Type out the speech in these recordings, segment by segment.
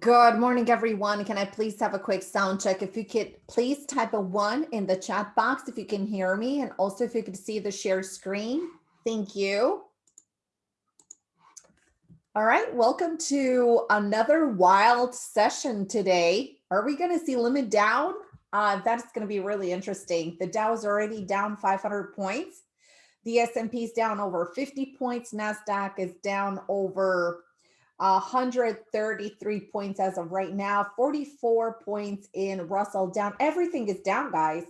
Good morning, everyone. Can I please have a quick sound check? If you could please type a one in the chat box if you can hear me, and also if you could see the share screen. Thank you. All right, welcome to another wild session today. Are we going to see limit down? Uh, that's going to be really interesting. The Dow is already down 500 points. The S&P is down over 50 points. NASDAQ is down over 133 points as of right now, 44 points in Russell down. Everything is down, guys.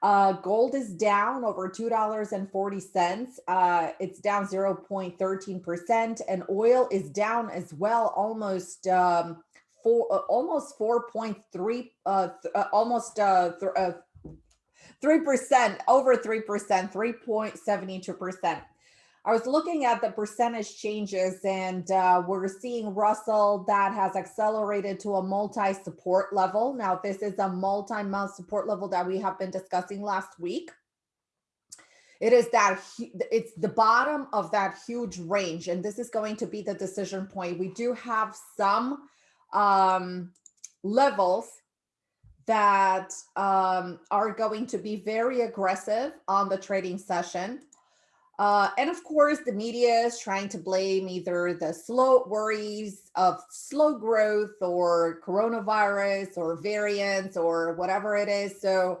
Uh, gold is down over $2.40. Uh, it's down 0.13% and oil is down as well, almost um, four, uh, almost 4.3, uh, uh, almost uh, th uh, 3%, over 3%, 3.72%. I was looking at the percentage changes and uh, we're seeing Russell that has accelerated to a multi-support level. Now, this is a multi-month support level that we have been discussing last week. It is that it's the bottom of that huge range, and this is going to be the decision point. We do have some um, levels that um, are going to be very aggressive on the trading session. Uh, and of course, the media is trying to blame either the slow worries of slow growth or coronavirus or variants or whatever it is. So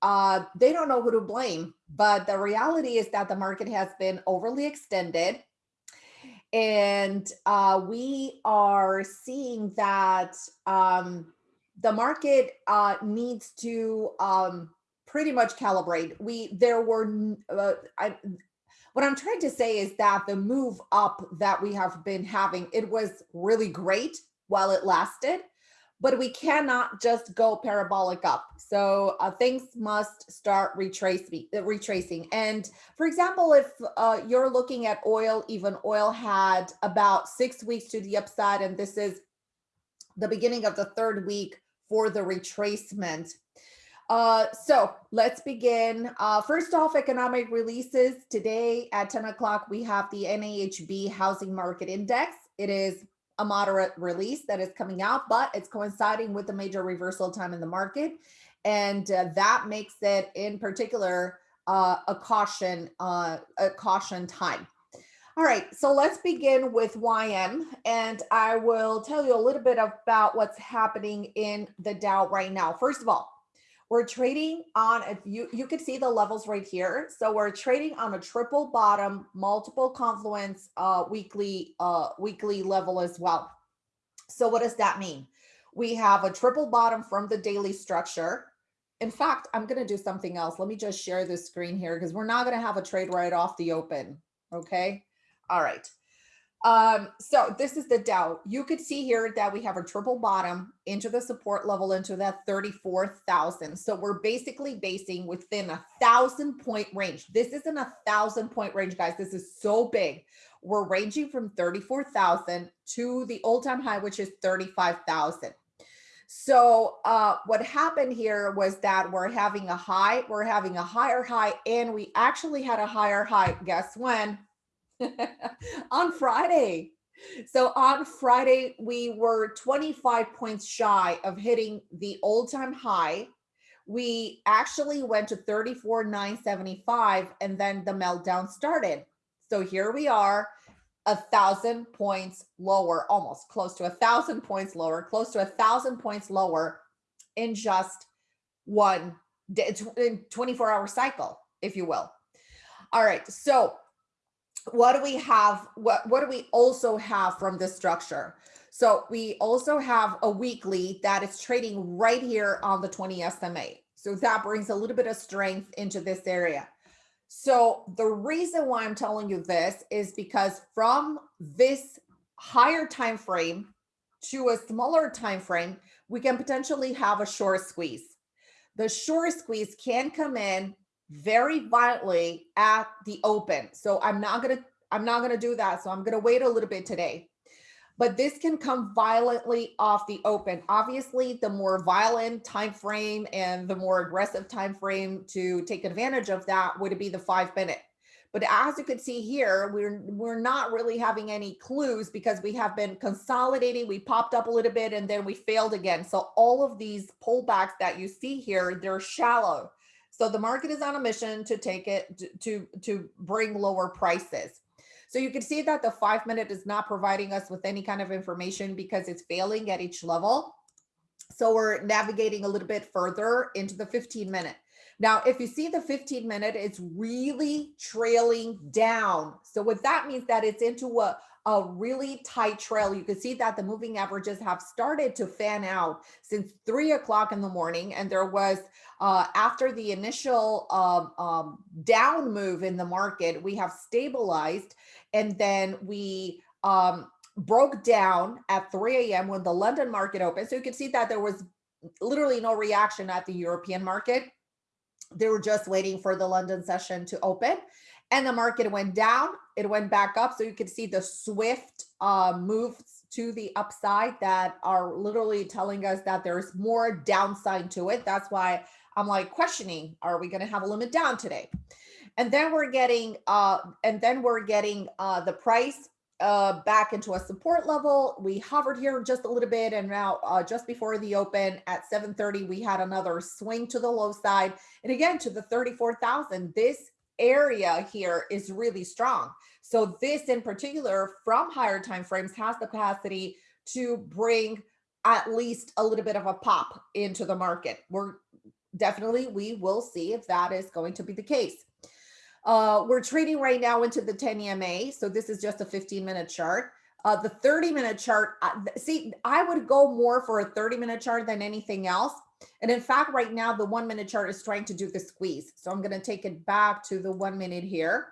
uh, they don't know who to blame. But the reality is that the market has been overly extended. And uh, we are seeing that um, the market uh, needs to um, pretty much calibrate. We there were uh, what I'm trying to say is that the move up that we have been having, it was really great while it lasted, but we cannot just go parabolic up. So uh, things must start retracing, retracing. And for example, if uh, you're looking at oil, even oil had about six weeks to the upside, and this is the beginning of the third week for the retracement uh, so let's begin. Uh, first off, economic releases. Today at 10 o'clock, we have the NAHB Housing Market Index. It is a moderate release that is coming out, but it's coinciding with the major reversal time in the market. And uh, that makes it in particular uh, a caution, uh, a caution time. All right, so let's begin with YM and I will tell you a little bit about what's happening in the Dow right now. First of all, we're trading on, if you, you can see the levels right here. So we're trading on a triple bottom, multiple confluence uh, weekly, uh, weekly level as well. So what does that mean? We have a triple bottom from the daily structure. In fact, I'm going to do something else. Let me just share this screen here because we're not going to have a trade right off the open. Okay. All right. Um, so this is the Dow. You could see here that we have a triple bottom into the support level into that 34,000. So we're basically basing within a thousand point range. This isn't a thousand point range, guys. This is so big. We're ranging from 34,000 to the all time high, which is 35,000. So uh, what happened here was that we're having a high, we're having a higher high, and we actually had a higher high. Guess when? on Friday. So on Friday, we were 25 points shy of hitting the all-time high. We actually went to 34,975 and then the meltdown started. So here we are, a thousand points lower, almost close to a thousand points lower, close to a thousand points lower in just one 24 hour cycle, if you will. All right, so what do we have? What, what do we also have from this structure? So we also have a weekly that is trading right here on the 20 SMA. So that brings a little bit of strength into this area. So the reason why I'm telling you this is because from this higher time frame to a smaller time frame, we can potentially have a short squeeze. The short squeeze can come in very violently at the open. So I'm not going to I'm not going to do that. So I'm going to wait a little bit today. But this can come violently off the open. Obviously, the more violent time frame and the more aggressive time frame to take advantage of that would be the 5 minute. But as you can see here, we're we're not really having any clues because we have been consolidating. We popped up a little bit and then we failed again. So all of these pullbacks that you see here, they're shallow. So the market is on a mission to take it to, to bring lower prices. So you can see that the five minute is not providing us with any kind of information because it's failing at each level. So we're navigating a little bit further into the 15 minute. Now, if you see the 15 minute, it's really trailing down. So what that means that it's into a, a really tight trail. You can see that the moving averages have started to fan out since three o'clock in the morning. And there was, uh, after the initial um, um, down move in the market, we have stabilized and then we um, broke down at 3 a.m. when the London market opened. So you can see that there was literally no reaction at the European market. They were just waiting for the London session to open and the market went down. It went back up. So you can see the swift uh, moves to the upside that are literally telling us that there's more downside to it. That's why I'm like questioning, are we going to have a limit down today? And then we're getting, uh, and then we're getting uh, the price uh, back into a support level. We hovered here just a little bit and now uh, just before the open at 730, we had another swing to the low side. And again, to the 34,000, this area here is really strong. So this in particular from higher time frames has the capacity to bring at least a little bit of a pop into the market. We're definitely, we will see if that is going to be the case. Uh, we're trading right now into the 10 EMA. So this is just a 15 minute chart. Uh, the 30 minute chart, uh, see, I would go more for a 30 minute chart than anything else. And in fact, right now, the one minute chart is trying to do the squeeze. So I'm going to take it back to the one minute here.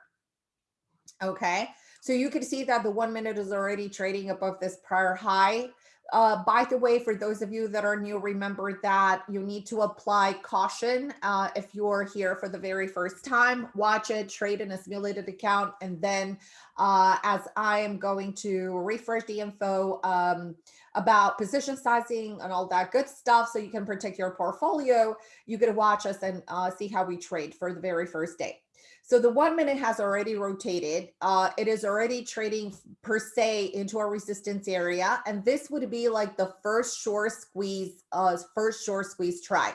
Okay. So you can see that the one minute is already trading above this prior high. Uh, by the way, for those of you that are new, remember that you need to apply caution uh, if you're here for the very first time. Watch it, trade in a simulated account, and then uh, as I am going to refresh the info um, about position sizing and all that good stuff so you can protect your portfolio, you can watch us and uh, see how we trade for the very first day. So the one minute has already rotated. Uh, it is already trading per se into a resistance area. And this would be like the first short squeeze, uh, first short squeeze try.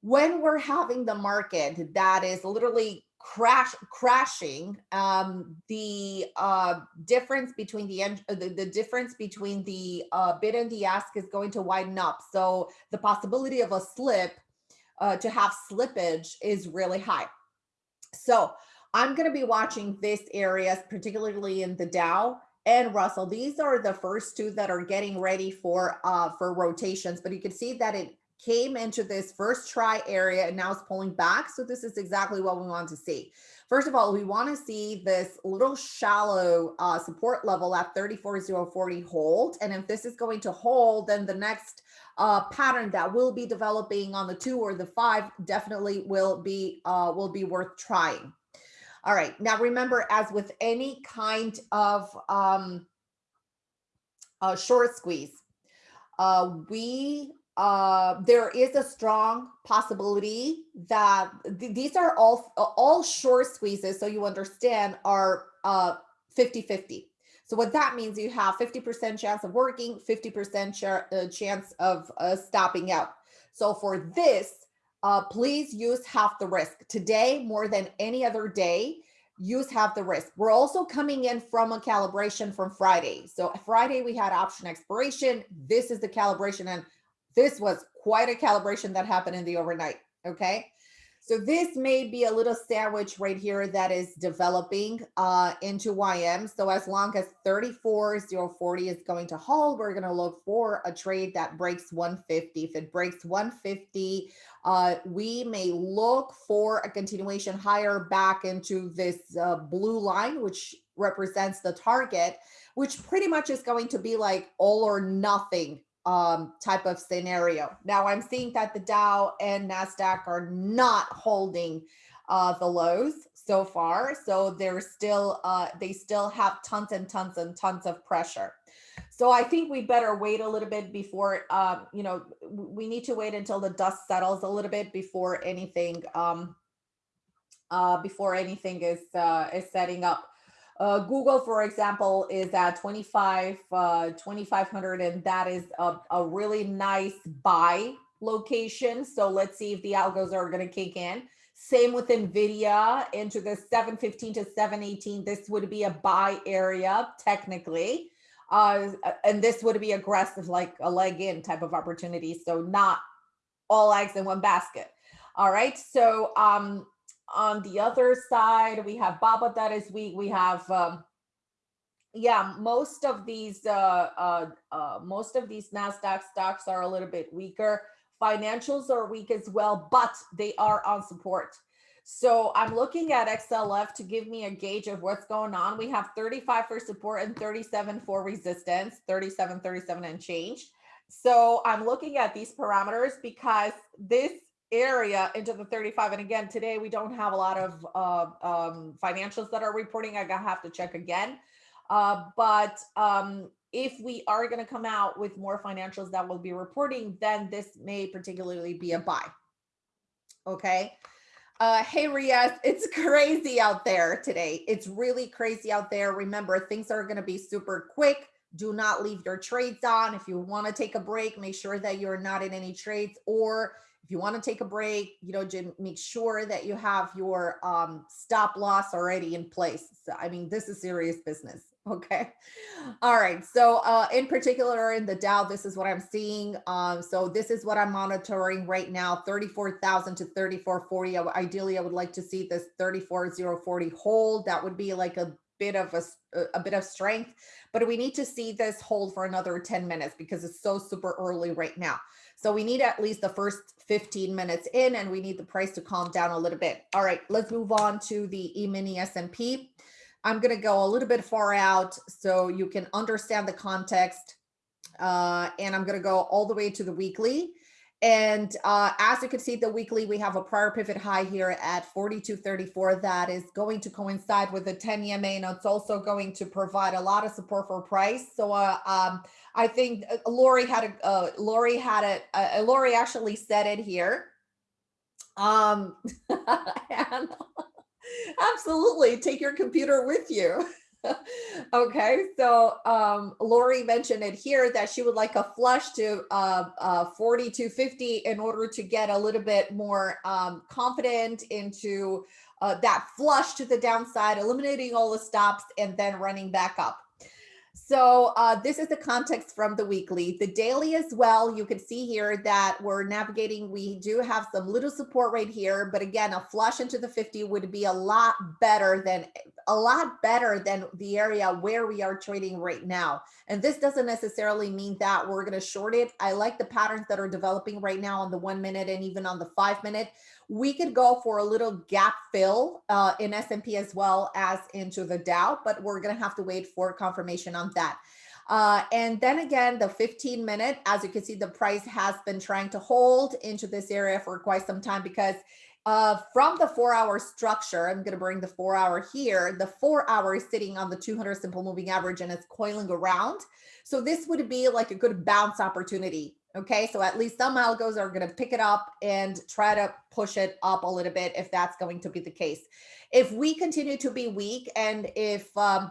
When we're having the market that is literally crash crashing um the uh difference between the end the, the difference between the uh bid and the ask is going to widen up so the possibility of a slip uh to have slippage is really high so I'm going to be watching this areas, particularly in the Dow and Russell. These are the first two that are getting ready for uh, for rotations, but you can see that it came into this first try area and now it's pulling back. So this is exactly what we want to see. First of all, we want to see this little shallow uh, support level at 34,040 hold. And if this is going to hold, then the next uh, pattern that will be developing on the two or the five definitely will be uh, will be worth trying. All right. Now, remember, as with any kind of um, uh, short squeeze, uh, we uh, there is a strong possibility that th these are all all short squeezes. So you understand are uh 50 50. So what that means, you have 50% chance of working, 50% ch uh, chance of uh, stopping out. So for this, uh, please use half the risk. Today, more than any other day, use half the risk. We're also coming in from a calibration from Friday. So Friday, we had option expiration. This is the calibration. And this was quite a calibration that happened in the overnight. Okay. So this may be a little sandwich right here that is developing uh, into YM. So as long as 34,040 is going to hold, we're going to look for a trade that breaks 150. If it breaks 150, uh, we may look for a continuation higher back into this uh, blue line, which represents the target, which pretty much is going to be like all or nothing um, type of scenario. Now I'm seeing that the Dow and NASDAQ are not holding uh, the lows so far. So they're still, uh, they still have tons and tons and tons of pressure. So I think we better wait a little bit before, um, you know, we need to wait until the dust settles a little bit before anything um, uh, before anything is uh, is setting up. Uh, Google, for example, is at 25, uh, 2,500, and that is a, a really nice buy location. So let's see if the algos are going to kick in. Same with NVIDIA into the 715 to 718. This would be a buy area technically. Uh, and this would be aggressive, like a leg in type of opportunity. So not all eggs in one basket. All right. So um, on the other side, we have Baba that is weak. We have, um, yeah, most of these, uh, uh, uh, most of these NASDAQ stocks are a little bit weaker. Financials are weak as well, but they are on support. So I'm looking at XLF to give me a gauge of what's going on. We have 35 for support and 37 for resistance, 37, 37 and change. So I'm looking at these parameters because this area into the 35 and again today we don't have a lot of uh, um, financials that are reporting i gotta have to check again uh, but um, if we are going to come out with more financials that will be reporting then this may particularly be a buy okay uh, hey Riaz, it's crazy out there today. It's really crazy out there. Remember, things are going to be super quick. Do not leave your trades on. If you want to take a break, make sure that you're not in any trades or if you want to take a break, you know, Jim, make sure that you have your um, stop loss already in place. So, I mean, this is serious business. Okay. All right. So uh, in particular in the Dow, this is what I'm seeing. Um, so this is what I'm monitoring right now, 34,000 to 3440. Ideally, I would like to see this 34040 hold. That would be like a bit of a, a bit of strength, but we need to see this hold for another 10 minutes because it's so super early right now. So we need at least the first 15 minutes in and we need the price to calm down a little bit. All right, let's move on to the E-mini S&P. I'm going to go a little bit far out so you can understand the context. Uh, and I'm going to go all the way to the weekly. And uh, as you can see, the weekly, we have a prior pivot high here at 42.34 that is going to coincide with the 10 EMA and it's also going to provide a lot of support for price. So uh, um, I think uh, Lori had a, uh, Lori had it, uh, Lori actually said it here. Um, absolutely, take your computer with you. okay, so um, Lori mentioned it here that she would like a flush to uh, uh, 4250 in order to get a little bit more um, confident into uh, that flush to the downside, eliminating all the stops and then running back up. So uh, this is the context from the weekly. The daily as well, you can see here that we're navigating. We do have some little support right here, but again, a flush into the 50 would be a lot better than a lot better than the area where we are trading right now. And this doesn't necessarily mean that we're going to short it. I like the patterns that are developing right now on the one minute and even on the five minute we could go for a little gap fill uh, in S&P as well as into the Dow, but we're going to have to wait for confirmation on that. Uh, and then again, the 15 minute, as you can see, the price has been trying to hold into this area for quite some time because uh, from the four hour structure, I'm going to bring the four hour here. The four hour is sitting on the 200 simple moving average and it's coiling around. So this would be like a good bounce opportunity Okay, so at least some algos are going to pick it up and try to push it up a little bit if that's going to be the case. If we continue to be weak and if um,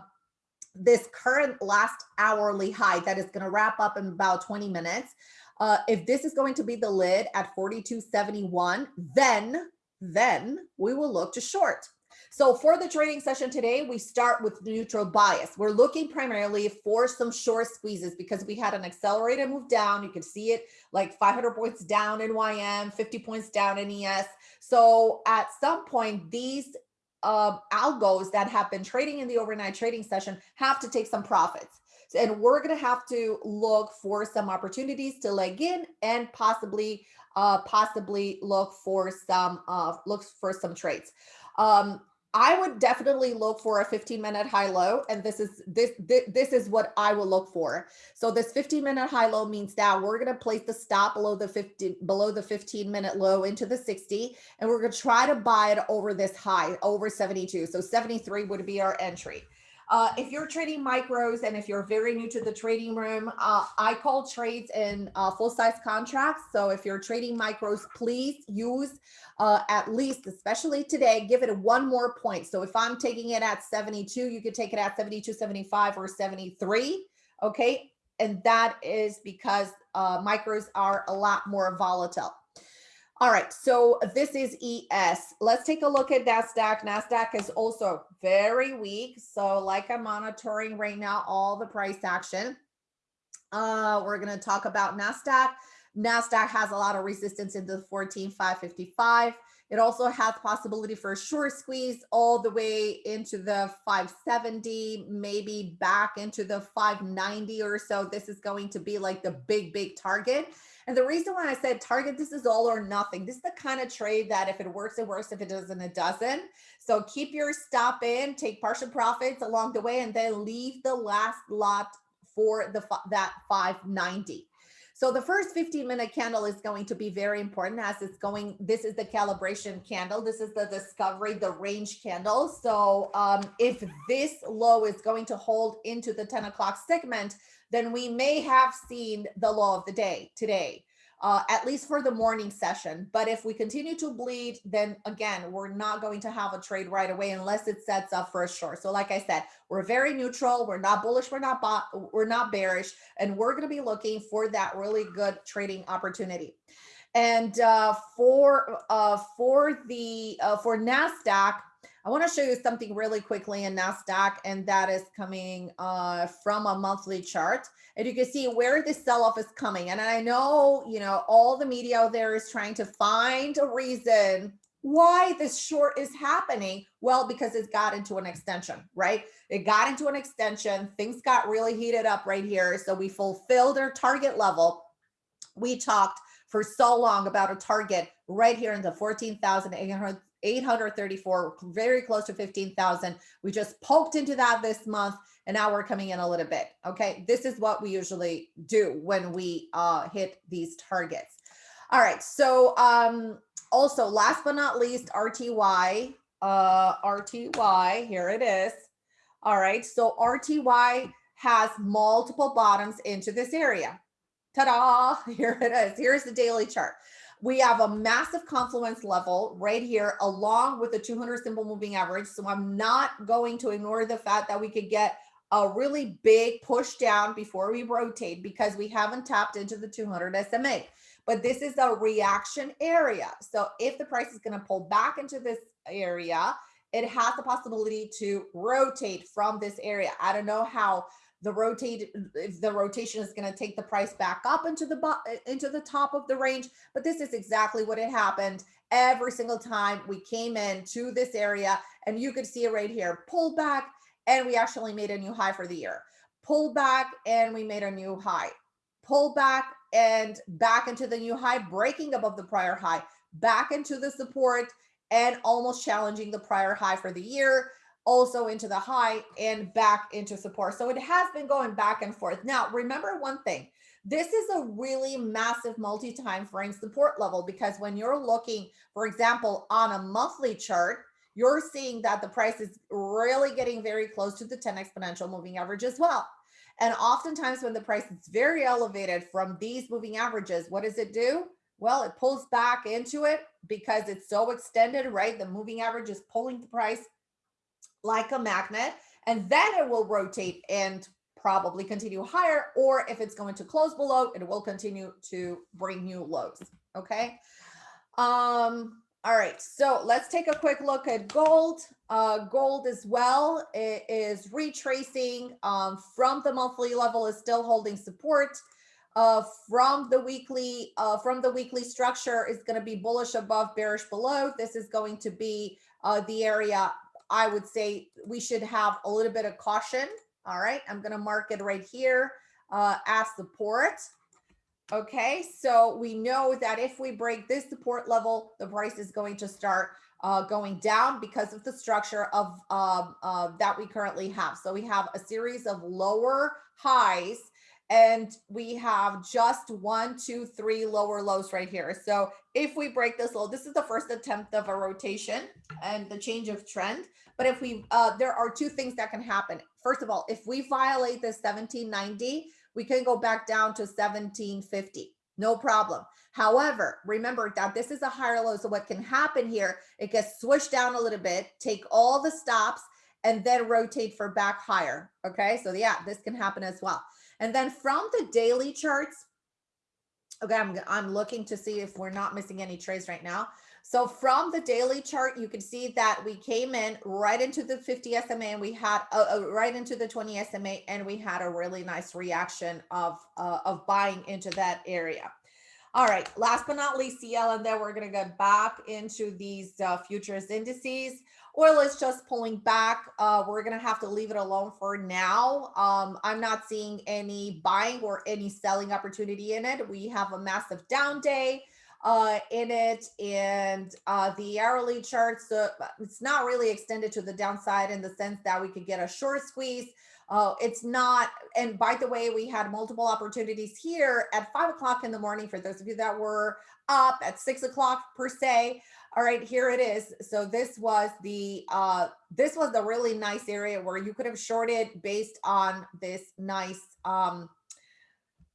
this current last hourly high that is going to wrap up in about 20 minutes, uh, if this is going to be the lid at 42.71, then then we will look to short. So for the trading session today, we start with neutral bias. We're looking primarily for some short squeezes because we had an accelerated move down. You can see it like 500 points down in YM, 50 points down in ES. So at some point, these uh, algos that have been trading in the overnight trading session have to take some profits. And we're going to have to look for some opportunities to leg in and possibly uh, possibly look for some uh, looks for some trades. Um, I would definitely look for a 15 minute high low. And this is this, this, this is what I will look for. So this 15 minute high low means that we're going to place the stop below the 50 below the 15 minute low into the 60. And we're going to try to buy it over this high over 72. So 73 would be our entry. Uh, if you're trading micros and if you're very new to the trading room, uh, I call trades in uh, full size contracts. So if you're trading micros, please use uh, at least, especially today, give it one more point. So if I'm taking it at 72, you could take it at 72, 75 or 73. Okay. And that is because uh, micros are a lot more volatile. All right, so this is ES. Let's take a look at NASDAQ. NASDAQ is also very weak. So like I'm monitoring right now, all the price action. Uh, we're gonna talk about NASDAQ. NASDAQ has a lot of resistance in the 14,555. It also has possibility for a short squeeze all the way into the 570, maybe back into the 590 or so. This is going to be like the big, big target. And the reason why I said target, this is all or nothing. This is the kind of trade that if it works, it works. If it doesn't, it doesn't. So keep your stop in, take partial profits along the way, and then leave the last lot for the that 590. So the first 15 minute candle is going to be very important as it's going, this is the calibration candle. This is the discovery, the range candle. So um, if this low is going to hold into the 10 o'clock segment, then we may have seen the low of the day today uh, at least for the morning session. But if we continue to bleed, then again, we're not going to have a trade right away unless it sets up for a short. So like I said, we're very neutral. We're not bullish. We're not we're not bearish, and we're going to be looking for that really good trading opportunity. And uh, for uh, for the uh, for Nasdaq, I want to show you something really quickly in NASDAQ, and that is coming uh, from a monthly chart. And you can see where this sell-off is coming. And I know, you know, all the media out there is trying to find a reason why this short is happening. Well, because it got into an extension, right? It got into an extension. Things got really heated up right here. So we fulfilled our target level. We talked for so long about a target right here in the 14,800 834, very close to 15,000. We just poked into that this month and now we're coming in a little bit. Okay, this is what we usually do when we uh, hit these targets. All right, so um, also last but not least, RTY, uh, RTY, here it is. All right, so RTY has multiple bottoms into this area. Ta-da, here it is. Here's the daily chart we have a massive confluence level right here along with the 200 simple moving average. So I'm not going to ignore the fact that we could get a really big push down before we rotate because we haven't tapped into the 200 SMA. But this is a reaction area. So if the price is going to pull back into this area, it has the possibility to rotate from this area. I don't know how the rotate if the rotation is going to take the price back up into the into the top of the range but this is exactly what had happened. Every single time we came in to this area and you could see it right here pull back and we actually made a new high for the year. Pull back and we made a new high. Pull back and back into the new high breaking above the prior high. Back into the support and almost challenging the prior high for the year also into the high and back into support. So it has been going back and forth. Now, remember one thing, this is a really massive multi-time frame support level because when you're looking, for example, on a monthly chart, you're seeing that the price is really getting very close to the 10 exponential moving average as well. And oftentimes when the price is very elevated from these moving averages, what does it do? Well, it pulls back into it because it's so extended, right? The moving average is pulling the price like a magnet, and then it will rotate and probably continue higher, or if it's going to close below, it will continue to bring new lows, okay? Um, all right, so let's take a quick look at gold. Uh, gold as well it is retracing um, from the monthly level is still holding support. Uh, from the weekly uh, from the weekly structure is going to be bullish above, bearish below. This is going to be uh, the area I would say we should have a little bit of caution. All right, I'm going to mark it right here uh, as support. Okay, so we know that if we break this support level, the price is going to start uh, going down because of the structure of um, uh, that we currently have. So we have a series of lower highs and we have just one, two, three lower lows right here. So if we break this low, this is the first attempt of a rotation and the change of trend. But if we, uh, there are two things that can happen. first of all, if we violate the 1790, we can go back down to 1750. No problem. However, remember that this is a higher low. So what can happen here, it gets swished down a little bit, take all the stops and then rotate for back higher. Okay. So yeah, this can happen as well. And then from the daily charts, okay, I'm, I'm looking to see if we're not missing any trades right now. So from the daily chart, you can see that we came in right into the 50 SMA and we had uh, uh, right into the 20 SMA and we had a really nice reaction of, uh, of buying into that area. All right, last but not least, CL, and then we're going to get back into these uh, futures indices. Oil is just pulling back. Uh, we're going to have to leave it alone for now. Um, I'm not seeing any buying or any selling opportunity in it. We have a massive down day uh, in it and uh, the hourly charts, uh, it's not really extended to the downside in the sense that we could get a short squeeze. Uh, it's not, and by the way, we had multiple opportunities here at five o'clock in the morning for those of you that were up at six o'clock per se. All right, here it is. So this was the, uh, this was the really nice area where you could have shorted based on this nice um,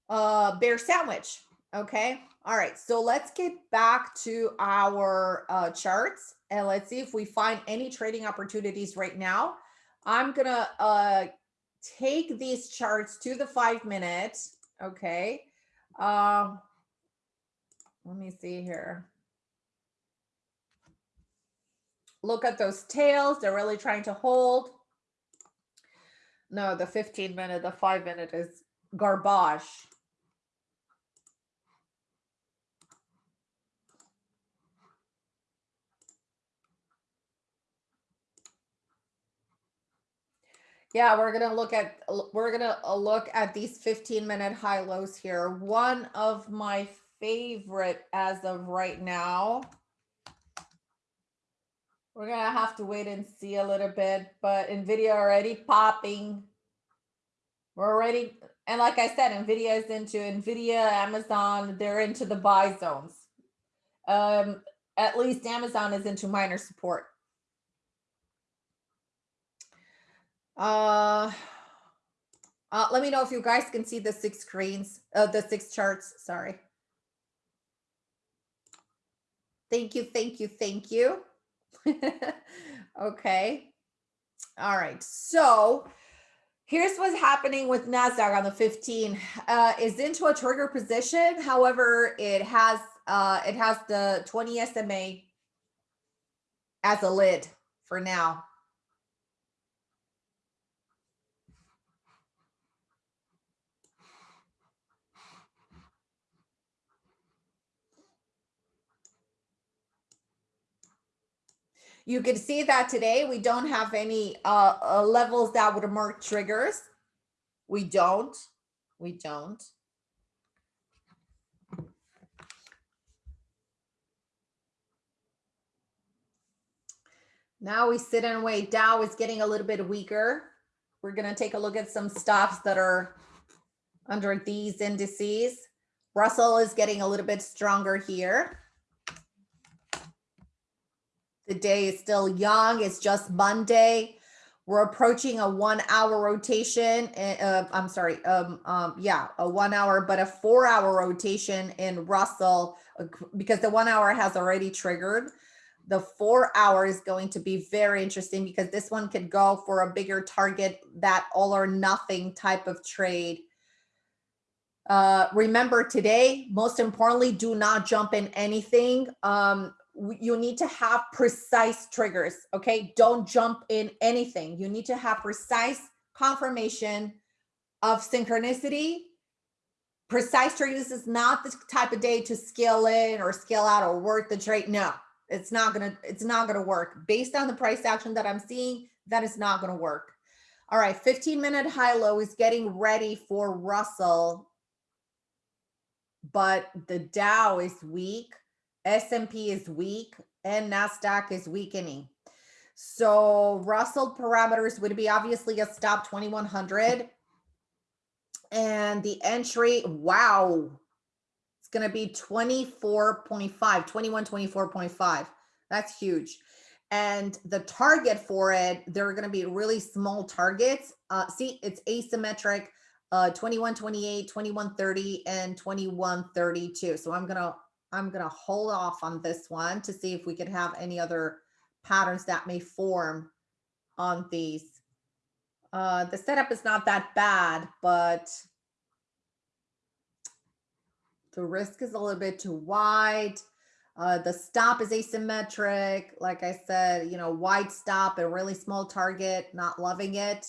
uh, bear sandwich. Okay. All right. So let's get back to our uh, charts and let's see if we find any trading opportunities right now. I'm going to uh, take these charts to the five minutes. Okay. Um, let me see here. Look at those tails. They're really trying to hold. No, the 15 minute, the five minute is garbage. Yeah, we're gonna look at we're gonna uh, look at these 15 minute high lows here. One of my favorite as of right now. We're gonna have to wait and see a little bit, but Nvidia already popping. We're already and like I said, Nvidia is into Nvidia, Amazon, they're into the buy zones. Um, at least Amazon is into minor support. Uh, uh, let me know if you guys can see the six screens, uh, the six charts, sorry. Thank you, thank you, thank you. okay. All right, so here's what's happening with NASDAQ on the 15. Uh, is into a trigger position. However, it has uh, it has the 20 SMA as a lid for now. You can see that today we don't have any uh, uh, levels that would mark triggers. We don't. We don't. Now we sit and wait. Dow is getting a little bit weaker. We're going to take a look at some stops that are under these indices. Russell is getting a little bit stronger here. The day is still young. It's just Monday. We're approaching a one hour rotation. Uh, I'm sorry. Um, um, yeah, a one hour, but a four hour rotation in Russell uh, because the one hour has already triggered. The four hour is going to be very interesting because this one could go for a bigger target, that all or nothing type of trade. Uh, remember today, most importantly, do not jump in anything. Um, you need to have precise triggers, okay? Don't jump in anything. You need to have precise confirmation of synchronicity. Precise triggers is not the type of day to scale in or scale out or work the trade. No, it's not gonna, it's not gonna work. Based on the price action that I'm seeing, that is not gonna work. All right, 15 minute high low is getting ready for Russell, but the Dow is weak S&P is weak and NASDAQ is weakening. So Russell parameters would be obviously a stop 2100 and the entry, wow, it's going to be 24.5, 21, 24.5. That's huge. And the target for it, there are going to be really small targets. Uh, see, it's asymmetric, uh, 2128, 2130, and 2132. So I'm going to, I'm going to hold off on this one to see if we could have any other patterns that may form on these. Uh, the setup is not that bad, but the risk is a little bit too wide. Uh, the stop is asymmetric. Like I said, you know, wide stop and really small target, not loving it.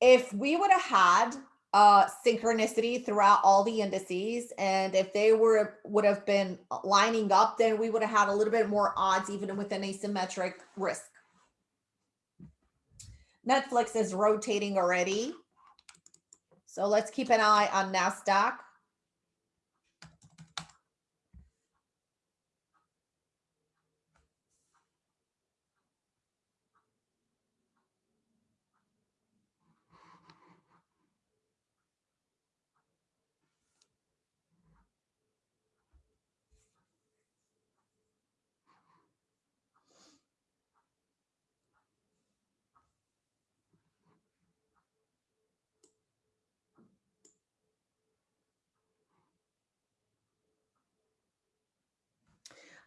If we would have had uh, synchronicity throughout all the indices, and if they were would have been lining up, then we would have had a little bit more odds even with an asymmetric risk. Netflix is rotating already. So let's keep an eye on NASDAQ.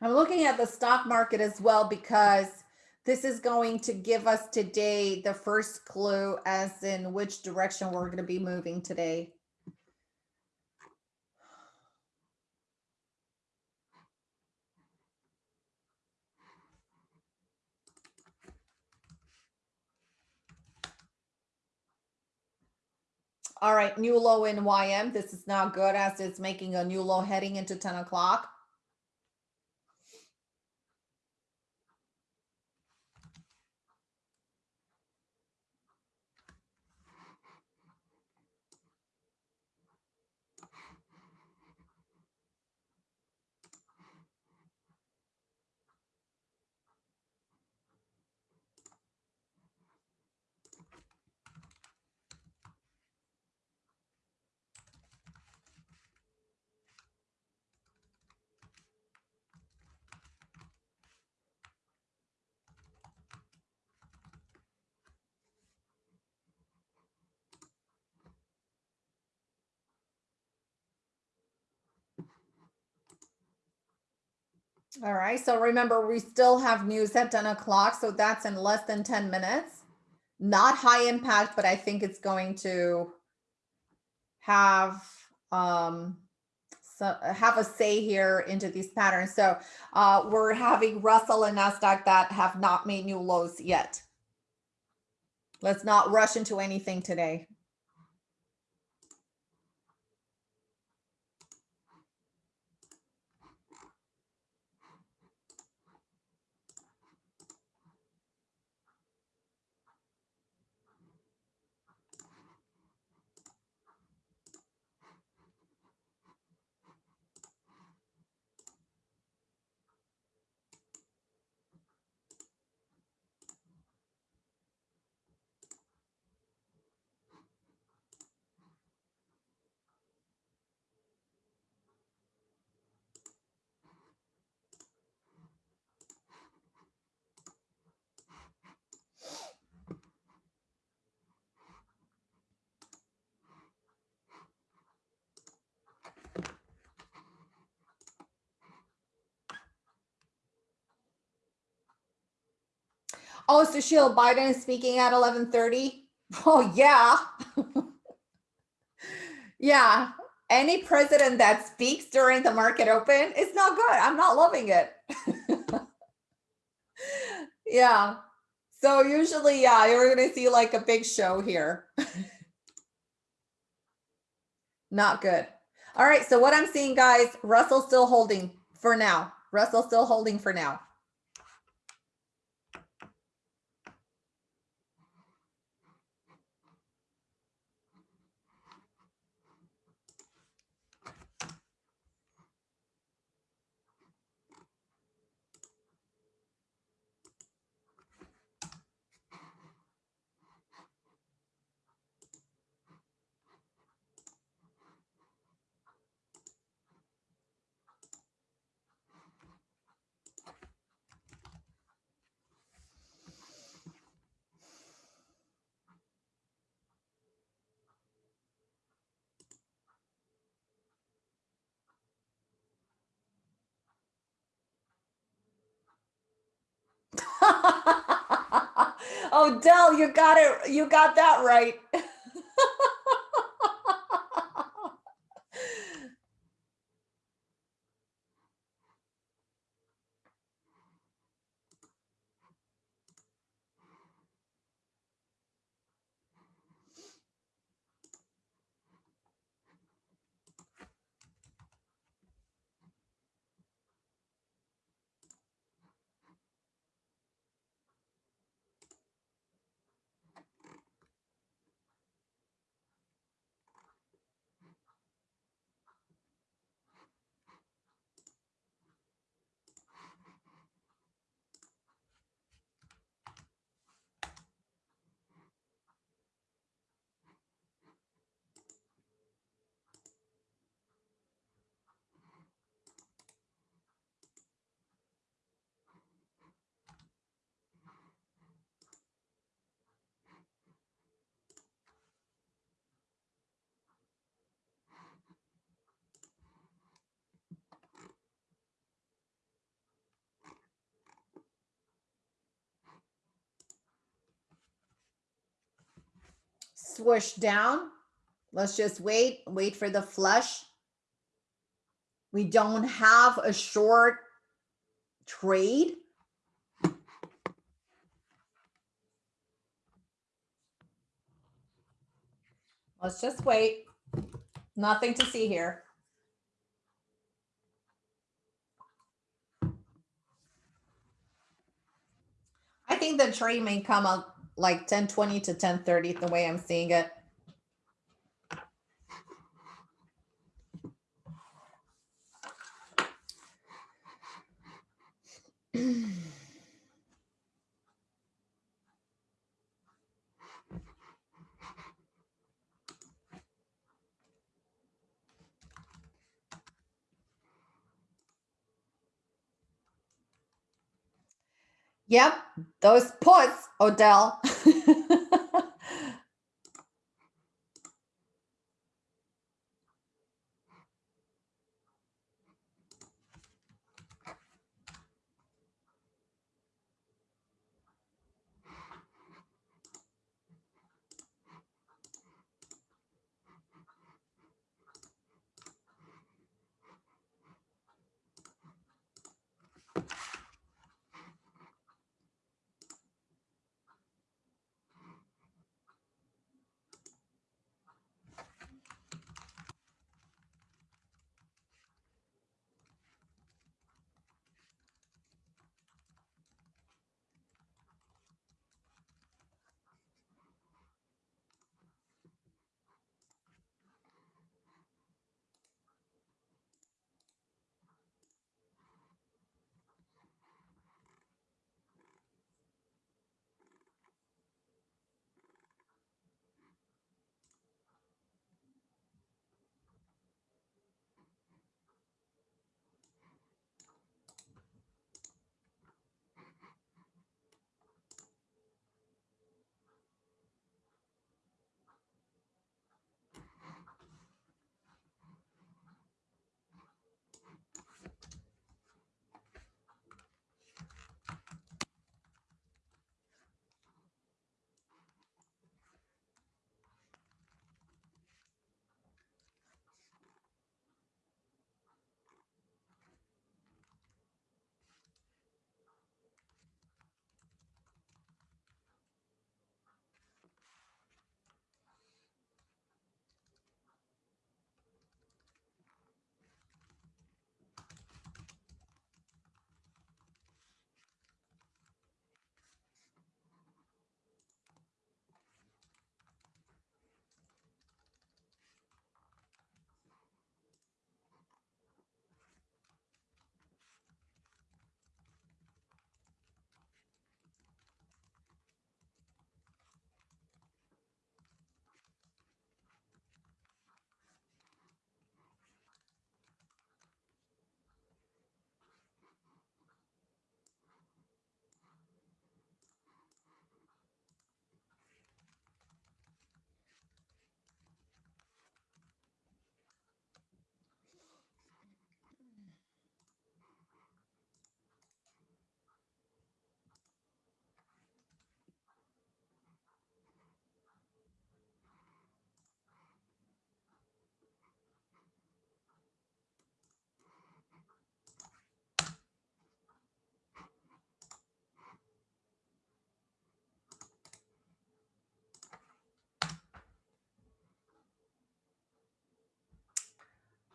I'm looking at the stock market as well because this is going to give us today the first clue as in which direction we're going to be moving today. All right, new low in YM. This is not good as it's making a new low heading into 10 o'clock. All right. So remember, we still have news at 10 o'clock. So that's in less than 10 minutes. Not high impact, but I think it's going to have um, so have a say here into these patterns. So uh, we're having Russell and NASDAQ that have not made new lows yet. Let's not rush into anything today. Oh, so Sheila Biden is speaking at 1130. Oh, yeah. yeah. Any president that speaks during the market open is not good. I'm not loving it. yeah. So usually, yeah, you're going to see like a big show here. not good. All right. So what I'm seeing, guys, Russell still holding for now. Russell still holding for now. Oh, Dell, you got it. You got that right. Swoosh down. Let's just wait, wait for the flush. We don't have a short trade. Let's just wait. Nothing to see here. I think the trade may come up like 1020 to 1030 the way I'm seeing it. Yep, those puts, Odell.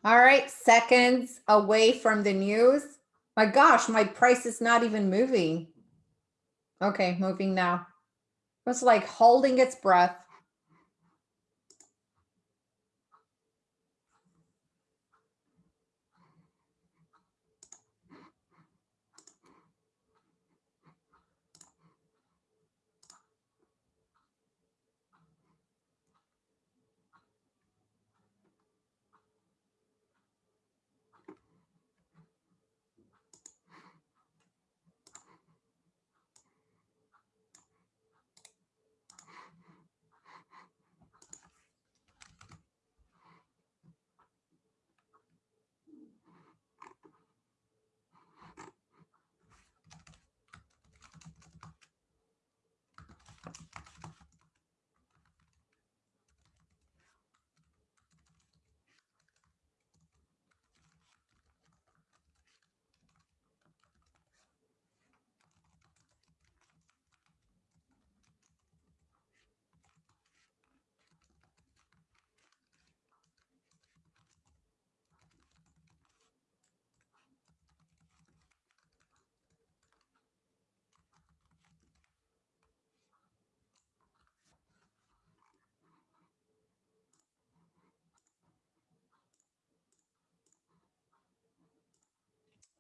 All right, seconds away from the news. My gosh, my price is not even moving. Okay, moving now. It's like holding its breath.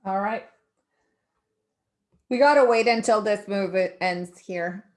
All right. We got to wait until this move ends here.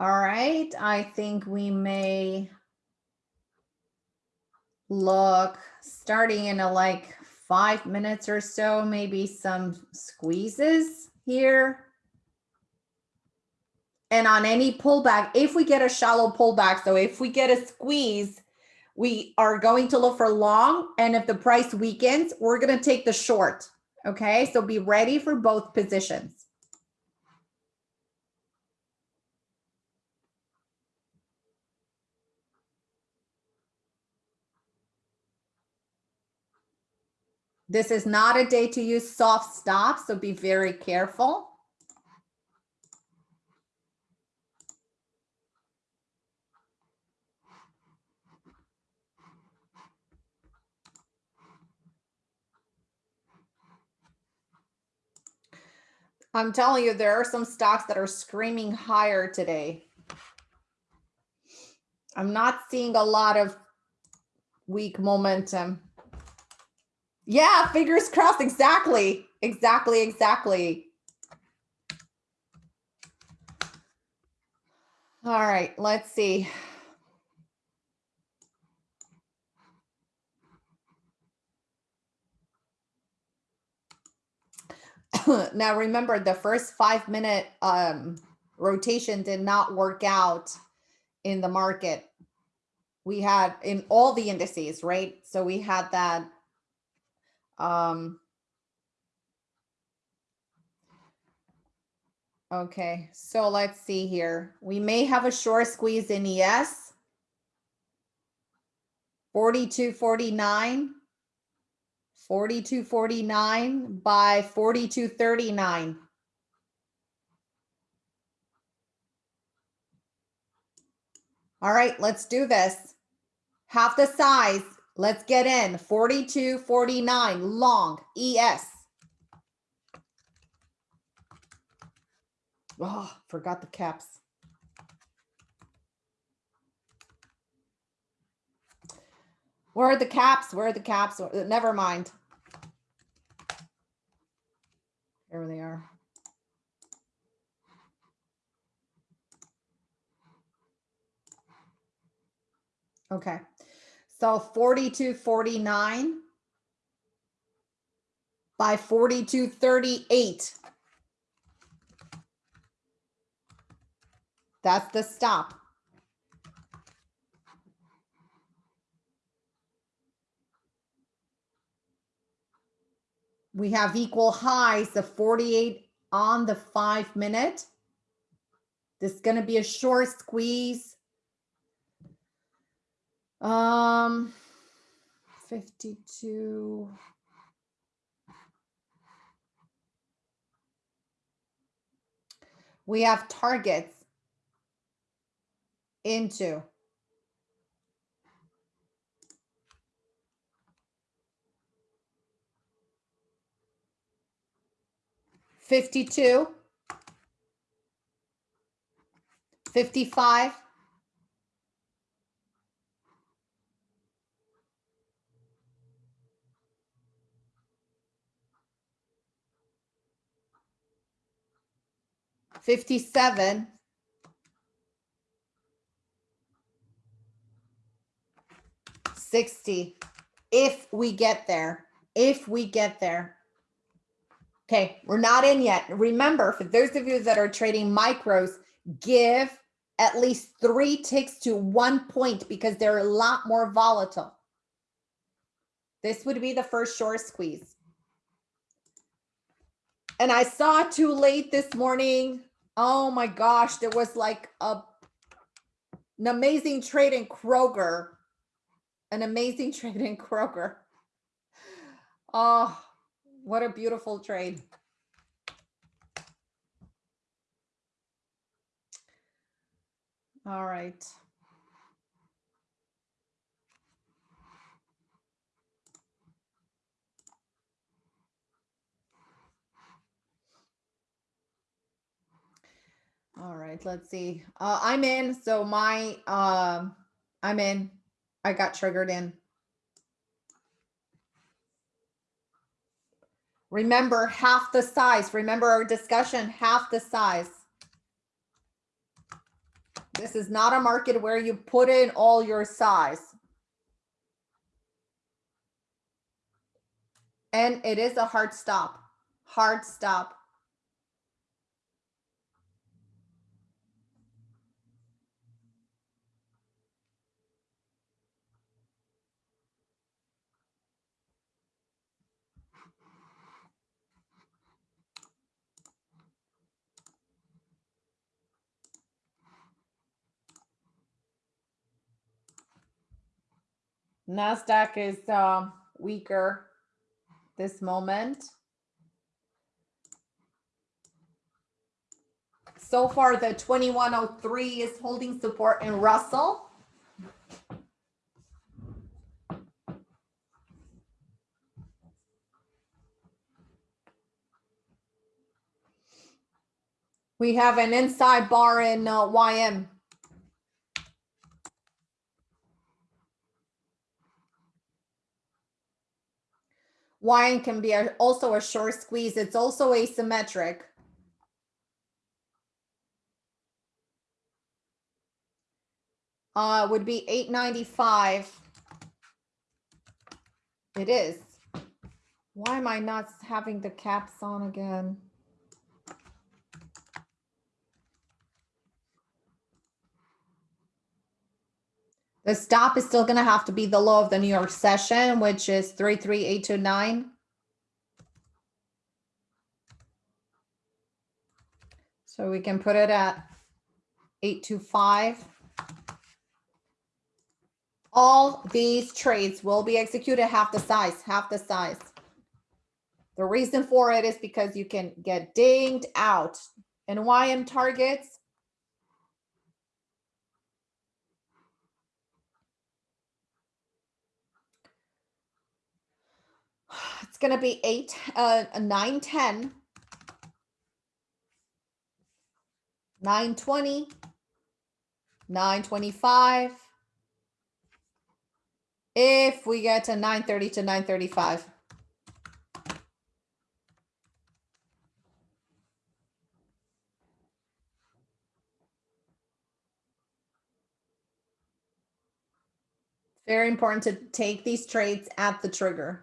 All right, I think we may look starting in a like five minutes or so, maybe some squeezes here. And on any pullback, if we get a shallow pullback, so if we get a squeeze, we are going to look for long. And if the price weakens, we're going to take the short. Okay, so be ready for both positions. This is not a day to use soft stops, so be very careful. I'm telling you, there are some stocks that are screaming higher today. I'm not seeing a lot of weak momentum. Yeah, fingers crossed. Exactly. Exactly. Exactly. All right, let's see. now remember the first five minute um, rotation did not work out in the market. We had in all the indices, right? So we had that um, okay, so let's see here. We may have a short squeeze in ES. 42.49. 42.49 by 42.39. All right, let's do this. Half the size. Let's get in 4249 long, ES. Oh, forgot the caps. Where are the caps? Where are the caps? Never mind. Here they are. Okay. So 4249 by 4238. That's the stop. We have equal highs of 48 on the five minute. This is going to be a short squeeze. Um, 52. We have targets into Fifty-two, fifty-five, 57. 60. If we get there, if we get there. Okay, we're not in yet. Remember, for those of you that are trading micros, give at least three ticks to one point because they're a lot more volatile. This would be the first short squeeze. And I saw too late this morning Oh my gosh, there was like a an amazing trade in Kroger. An amazing trade in Kroger. Oh, what a beautiful trade. All right. All right, let's see. Uh, I'm in. So my, um, I'm in. I got triggered in. Remember half the size. Remember our discussion, half the size. This is not a market where you put in all your size. And it is a hard stop, hard stop. NASDAQ is um, weaker this moment. So far, the 2103 is holding support in Russell. We have an inside bar in uh, YM. YM can be a, also a short squeeze. It's also asymmetric. Uh, would be 895. It is. Why am I not having the caps on again? The stop is still gonna have to be the low of the New York session, which is three, three, eight, two, nine. So we can put it at eight, two, five. All these trades will be executed half the size, half the size. The reason for it is because you can get dinged out. And YM targets, it's gonna be eight, uh, nine, ten. Nine twenty. Nine twenty-five. If we get to nine thirty to nine thirty-five. Very important to take these trades at the trigger.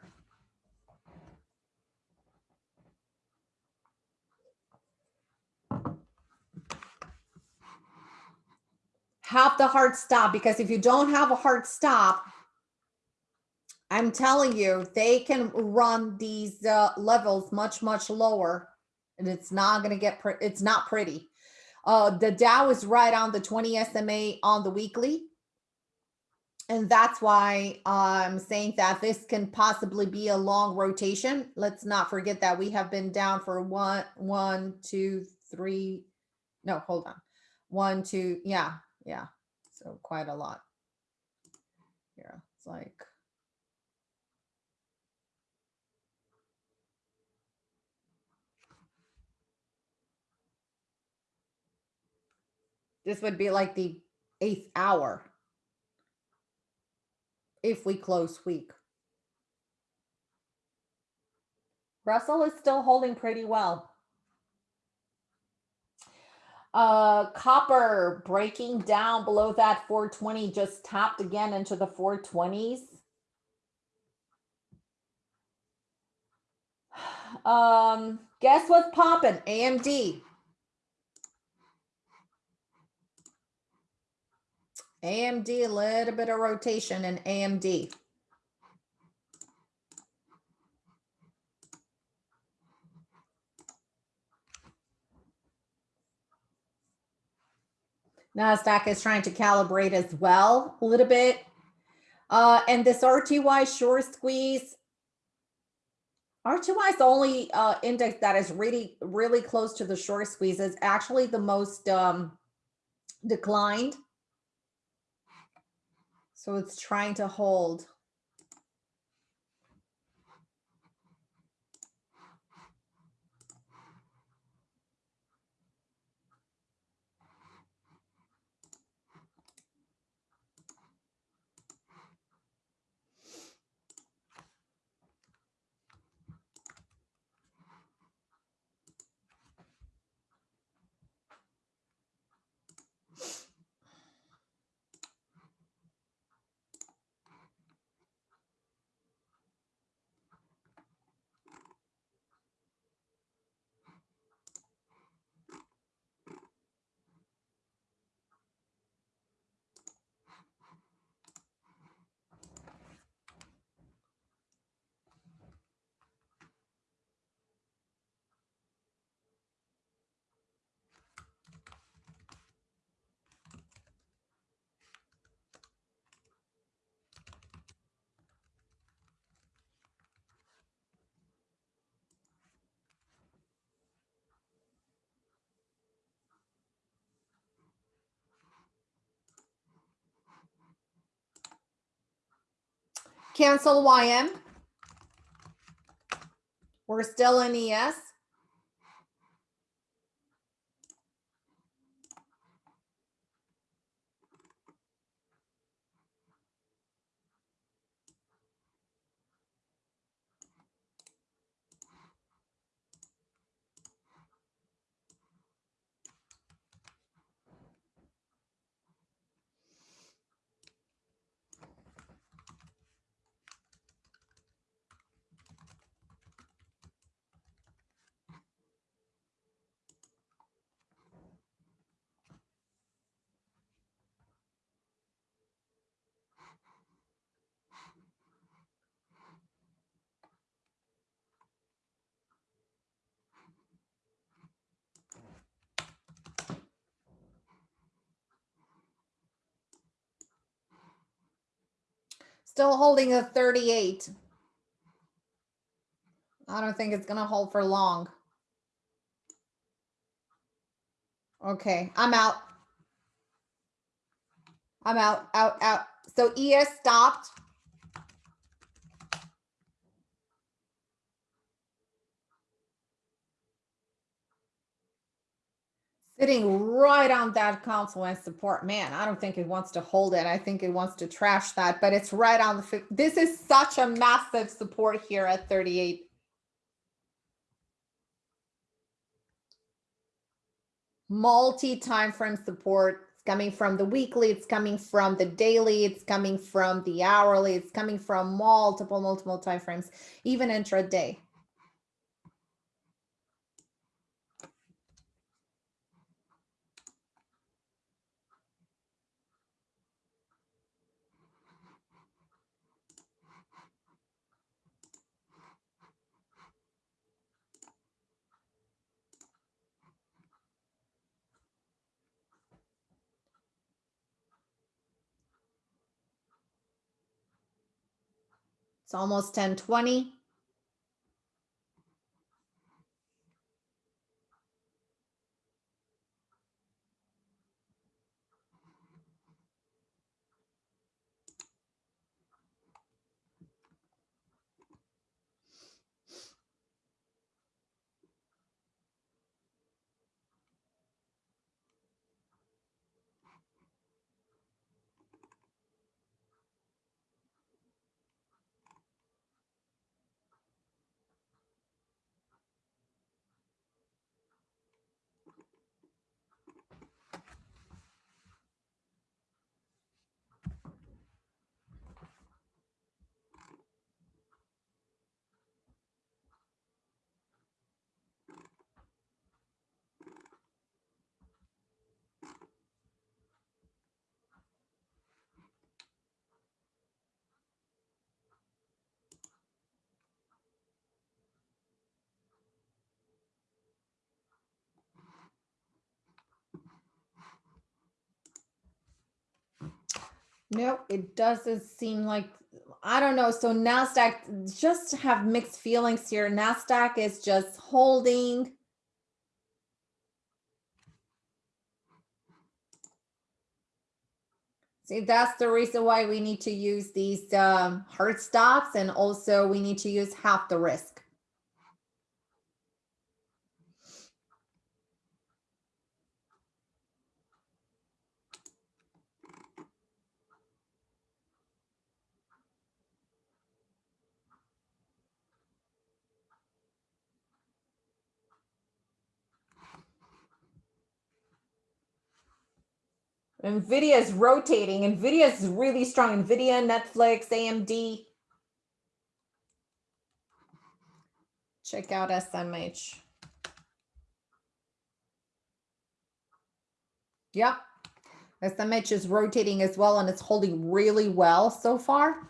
Have the hard stop because if you don't have a hard stop, I'm telling you, they can run these uh, levels much, much lower and it's not going to get, it's not pretty. Uh, the Dow is right on the 20 SMA on the weekly. And that's why I'm saying that this can possibly be a long rotation. Let's not forget that we have been down for one, one, two, three. No, hold on. One, two. Yeah, yeah. So quite a lot. Yeah, it's like. This would be like the eighth hour if we close week. Russell is still holding pretty well. Uh, copper breaking down below that 420 just tapped again into the 420s. Um, guess what's popping? AMD. AMD, a little bit of rotation in AMD. NASDAQ is trying to calibrate as well a little bit. Uh, and this RTY short squeeze, RTY is the only uh, index that is really, really close to the short squeeze. It's actually the most um, declined. So it's trying to hold. Cancel YM. We're still in ES. Still holding a 38. I don't think it's gonna hold for long. Okay, I'm out. I'm out, out, out. So ES stopped. Sitting right on that confluence support. Man, I don't think it wants to hold it. I think it wants to trash that, but it's right on the, this is such a massive support here at 38. Multi-time frame support. Coming from the weekly, it's coming from the daily, it's coming from the hourly, it's coming from multiple, multiple time frames, even intraday. It's almost 1020. No, it doesn't seem like, I don't know. So NASDAQ just have mixed feelings here. NASDAQ is just holding. See, that's the reason why we need to use these um, hard stops and also we need to use half the risk. NVIDIA is rotating. NVIDIA is really strong. NVIDIA, Netflix, AMD. Check out SMH. Yep. SMH is rotating as well and it's holding really well so far.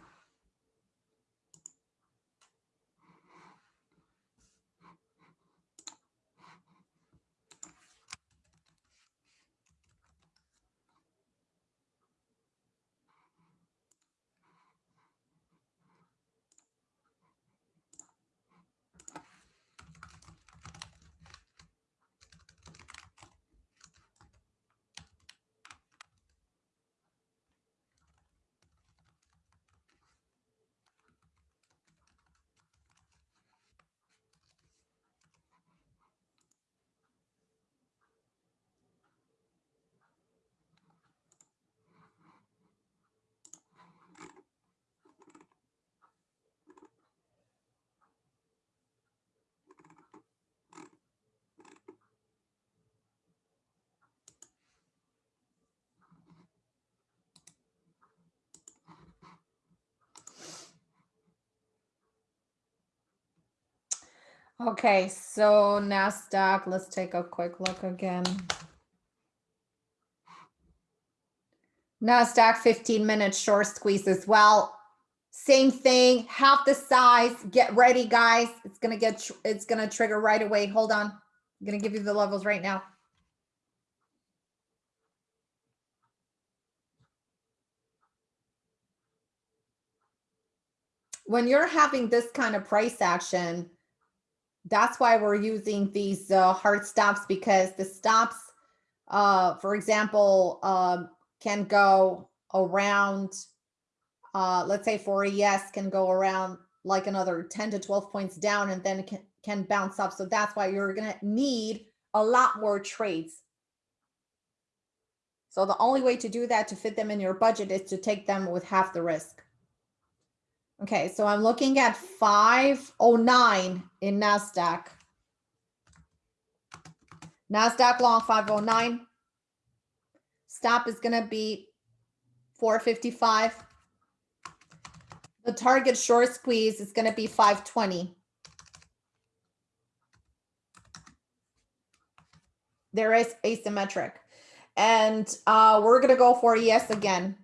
Okay, so NASDAQ, let's take a quick look again. NASDAQ 15 minute short squeeze as well. Same thing, half the size. Get ready, guys. It's gonna get, it's gonna trigger right away. Hold on. I'm gonna give you the levels right now. When you're having this kind of price action, that's why we're using these uh, hard stops because the stops, uh, for example, um, can go around, uh, let's say for a ES, can go around like another 10 to 12 points down and then can, can bounce up. So that's why you're going to need a lot more trades. So the only way to do that to fit them in your budget is to take them with half the risk. Okay, so I'm looking at 509 in NASDAQ. NASDAQ long 509. Stop is going to be 455. The target short squeeze is going to be 520. There is asymmetric. And uh, we're going to go for ES again.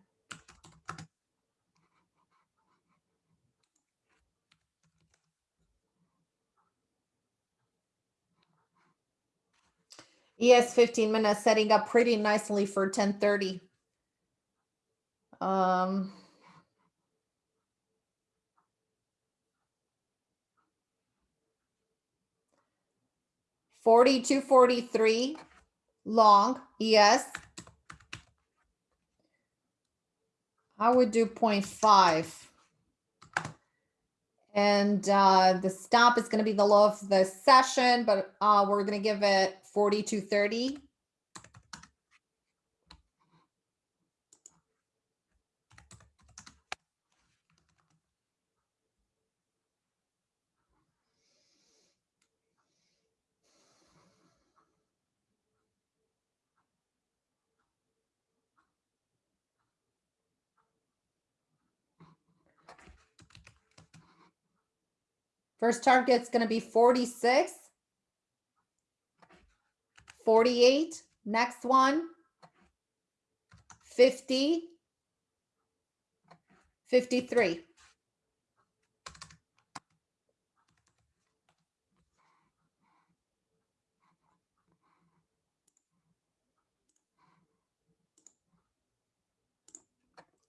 ES 15 minutes setting up pretty nicely for 1030. Um, Forty-two, forty-three, long, ES. I would do 0.5. And uh, the stop is going to be the low of the session, but uh, we're going to give it 42.30. First target's going to be 46. 48. Next one. 50. 53.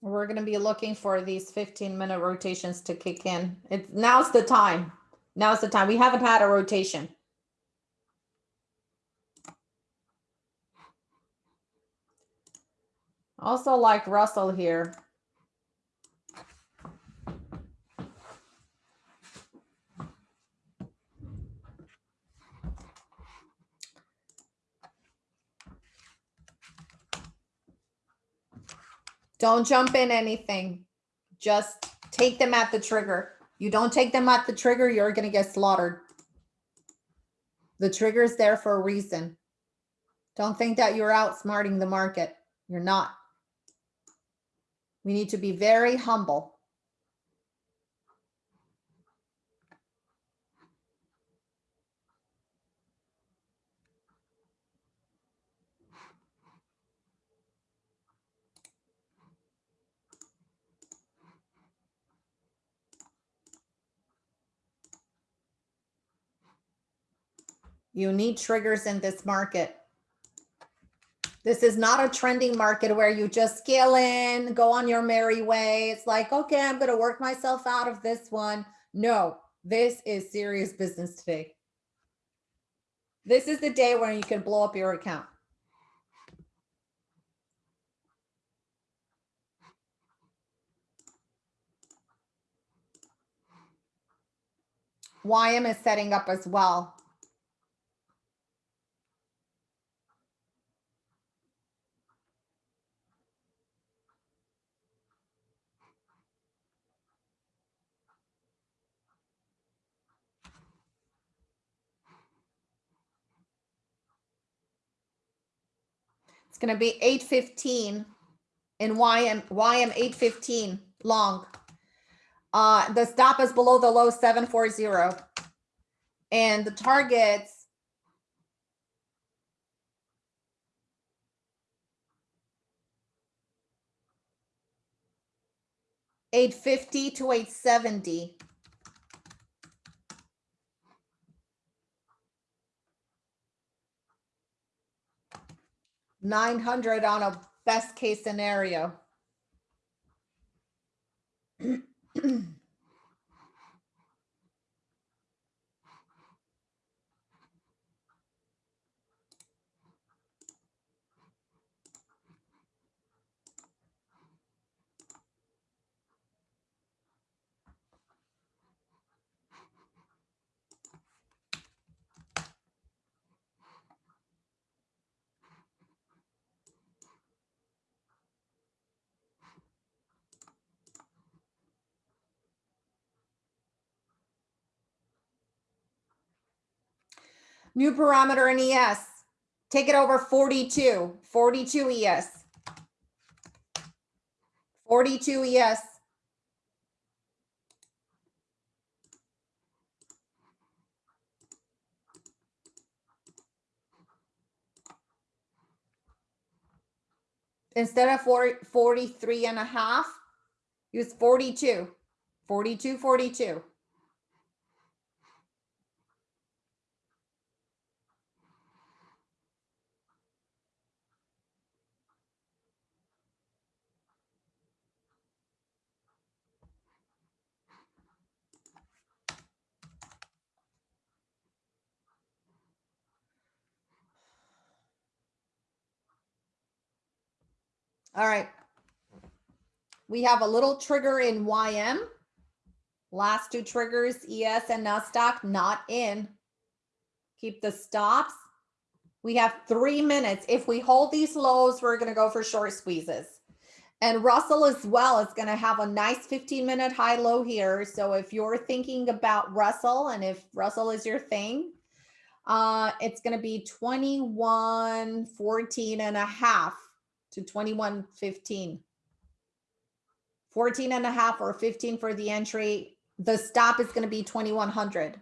We're going to be looking for these 15 minute rotations to kick in. It's now's the time. Now's the time. We haven't had a rotation. Also like Russell here. Don't jump in anything. Just take them at the trigger. You don't take them at the trigger, you're going to get slaughtered. The trigger is there for a reason. Don't think that you're outsmarting the market. You're not. We need to be very humble. You need triggers in this market. This is not a trending market where you just scale in, go on your merry way. It's like, okay, I'm going to work myself out of this one. No, this is serious business today. This is the day when you can blow up your account. YM is setting up as well. To be 815 in YM, YM 815 long. Uh, the stop is below the low 740. And the targets eight fifty to eight seventy. Nine hundred on a best case scenario. New parameter in ES. Take it over 42, 42 ES. 42 ES. Instead of 40, 43 and a half, use 42, 42, 42. All right. We have a little trigger in YM. Last two triggers, ES and NASDAQ, not in. Keep the stops. We have three minutes. If we hold these lows, we're going to go for short squeezes. And Russell as well is going to have a nice 15 minute high low here. So if you're thinking about Russell and if Russell is your thing, uh, it's going to be 21, 14 and a half to 21.15. 14 and a half or 15 for the entry. The stop is going to be 2100.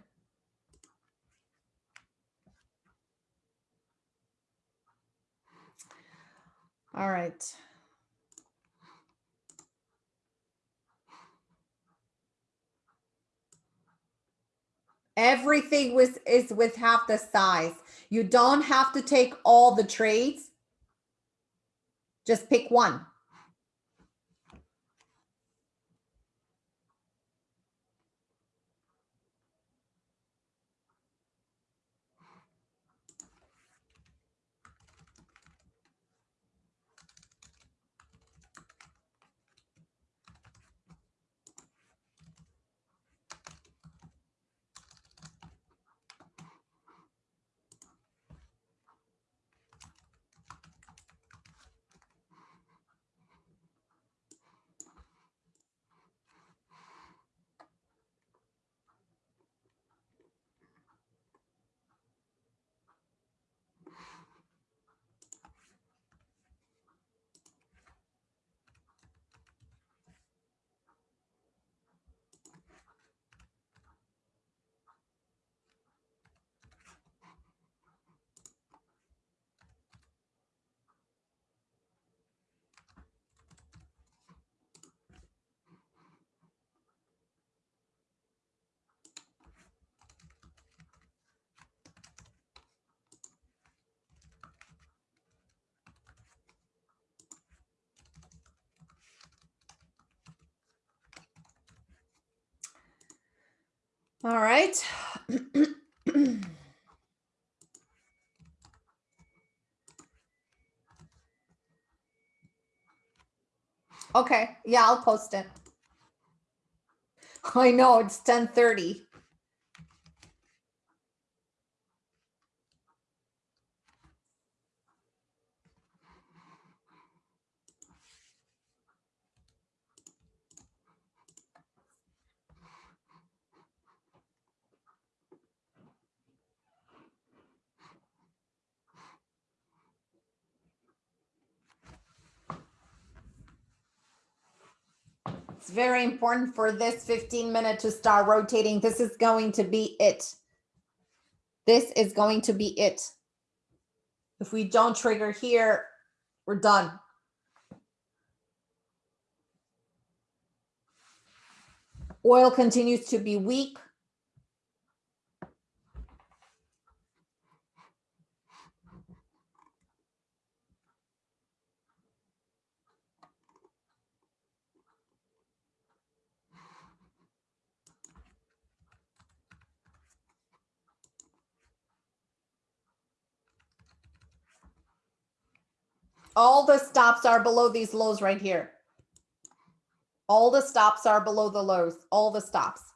All right. Everything was is with half the size. You don't have to take all the trades just pick one. All right. okay, yeah, I'll post it. I know it's 10:30. Very important for this 15 minute to start rotating. This is going to be it. This is going to be it. If we don't trigger here, we're done. Oil continues to be weak. All the stops are below these lows right here. All the stops are below the lows, all the stops.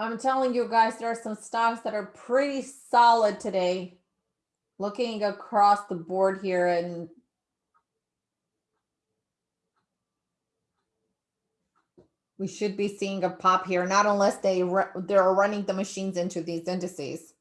I'm telling you guys, there are some stocks that are pretty solid today. Looking across the board here and we should be seeing a pop here, not unless they they're running the machines into these indices.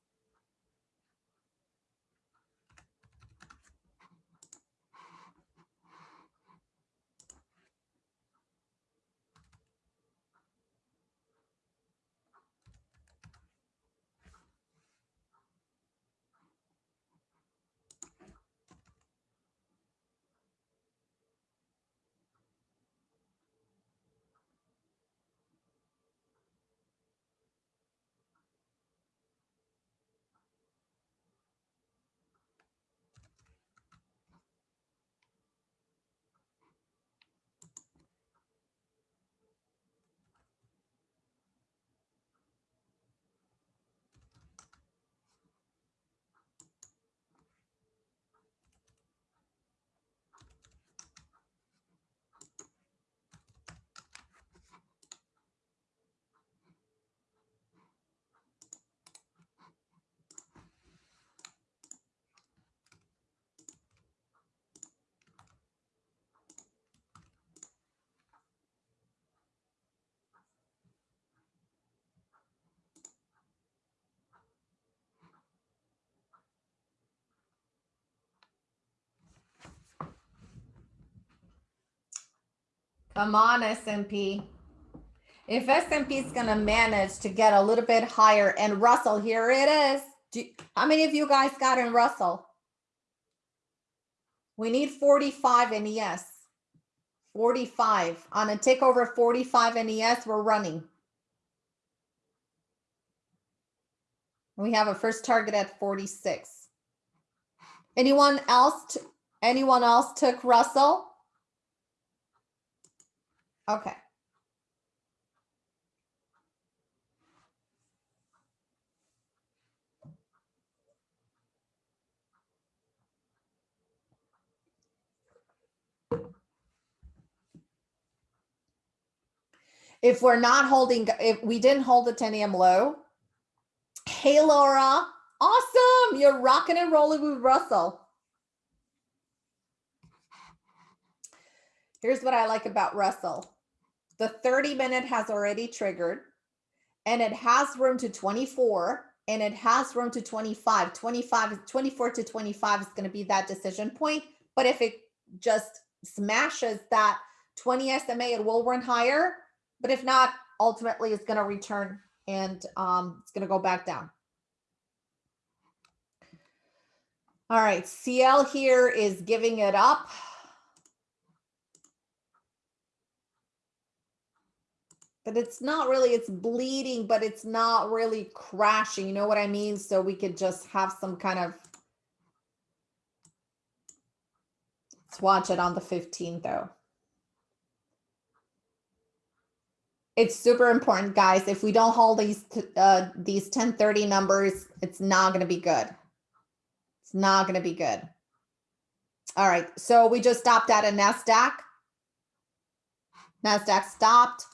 Come on, S&P. If S&P is going to manage to get a little bit higher and Russell, here it is. Do, how many of you guys got in Russell? We need 45 in ES. 45. On a tick over 45 in ES, we're running. We have a first target at 46. Anyone else? Anyone else took Russell? Okay. If we're not holding, if we didn't hold the 10 a.m. low, hey, Laura, awesome. You're rocking and rolling with Russell. Here's what I like about Russell. The 30 minute has already triggered and it has room to 24 and it has room to 25. 25, 24 to 25 is going to be that decision point. But if it just smashes that 20 SMA, it will run higher. But if not, ultimately it's going to return and um, it's going to go back down. All right, CL here is giving it up. But it's not really, it's bleeding, but it's not really crashing. You know what I mean? So we could just have some kind of, let's watch it on the 15th though. It's super important, guys. If we don't hold these uh, these 1030 numbers, it's not going to be good. It's not going to be good. All right, so we just stopped at a NASDAQ. NASDAQ stopped.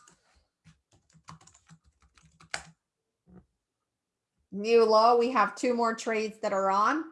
New low, we have two more trades that are on.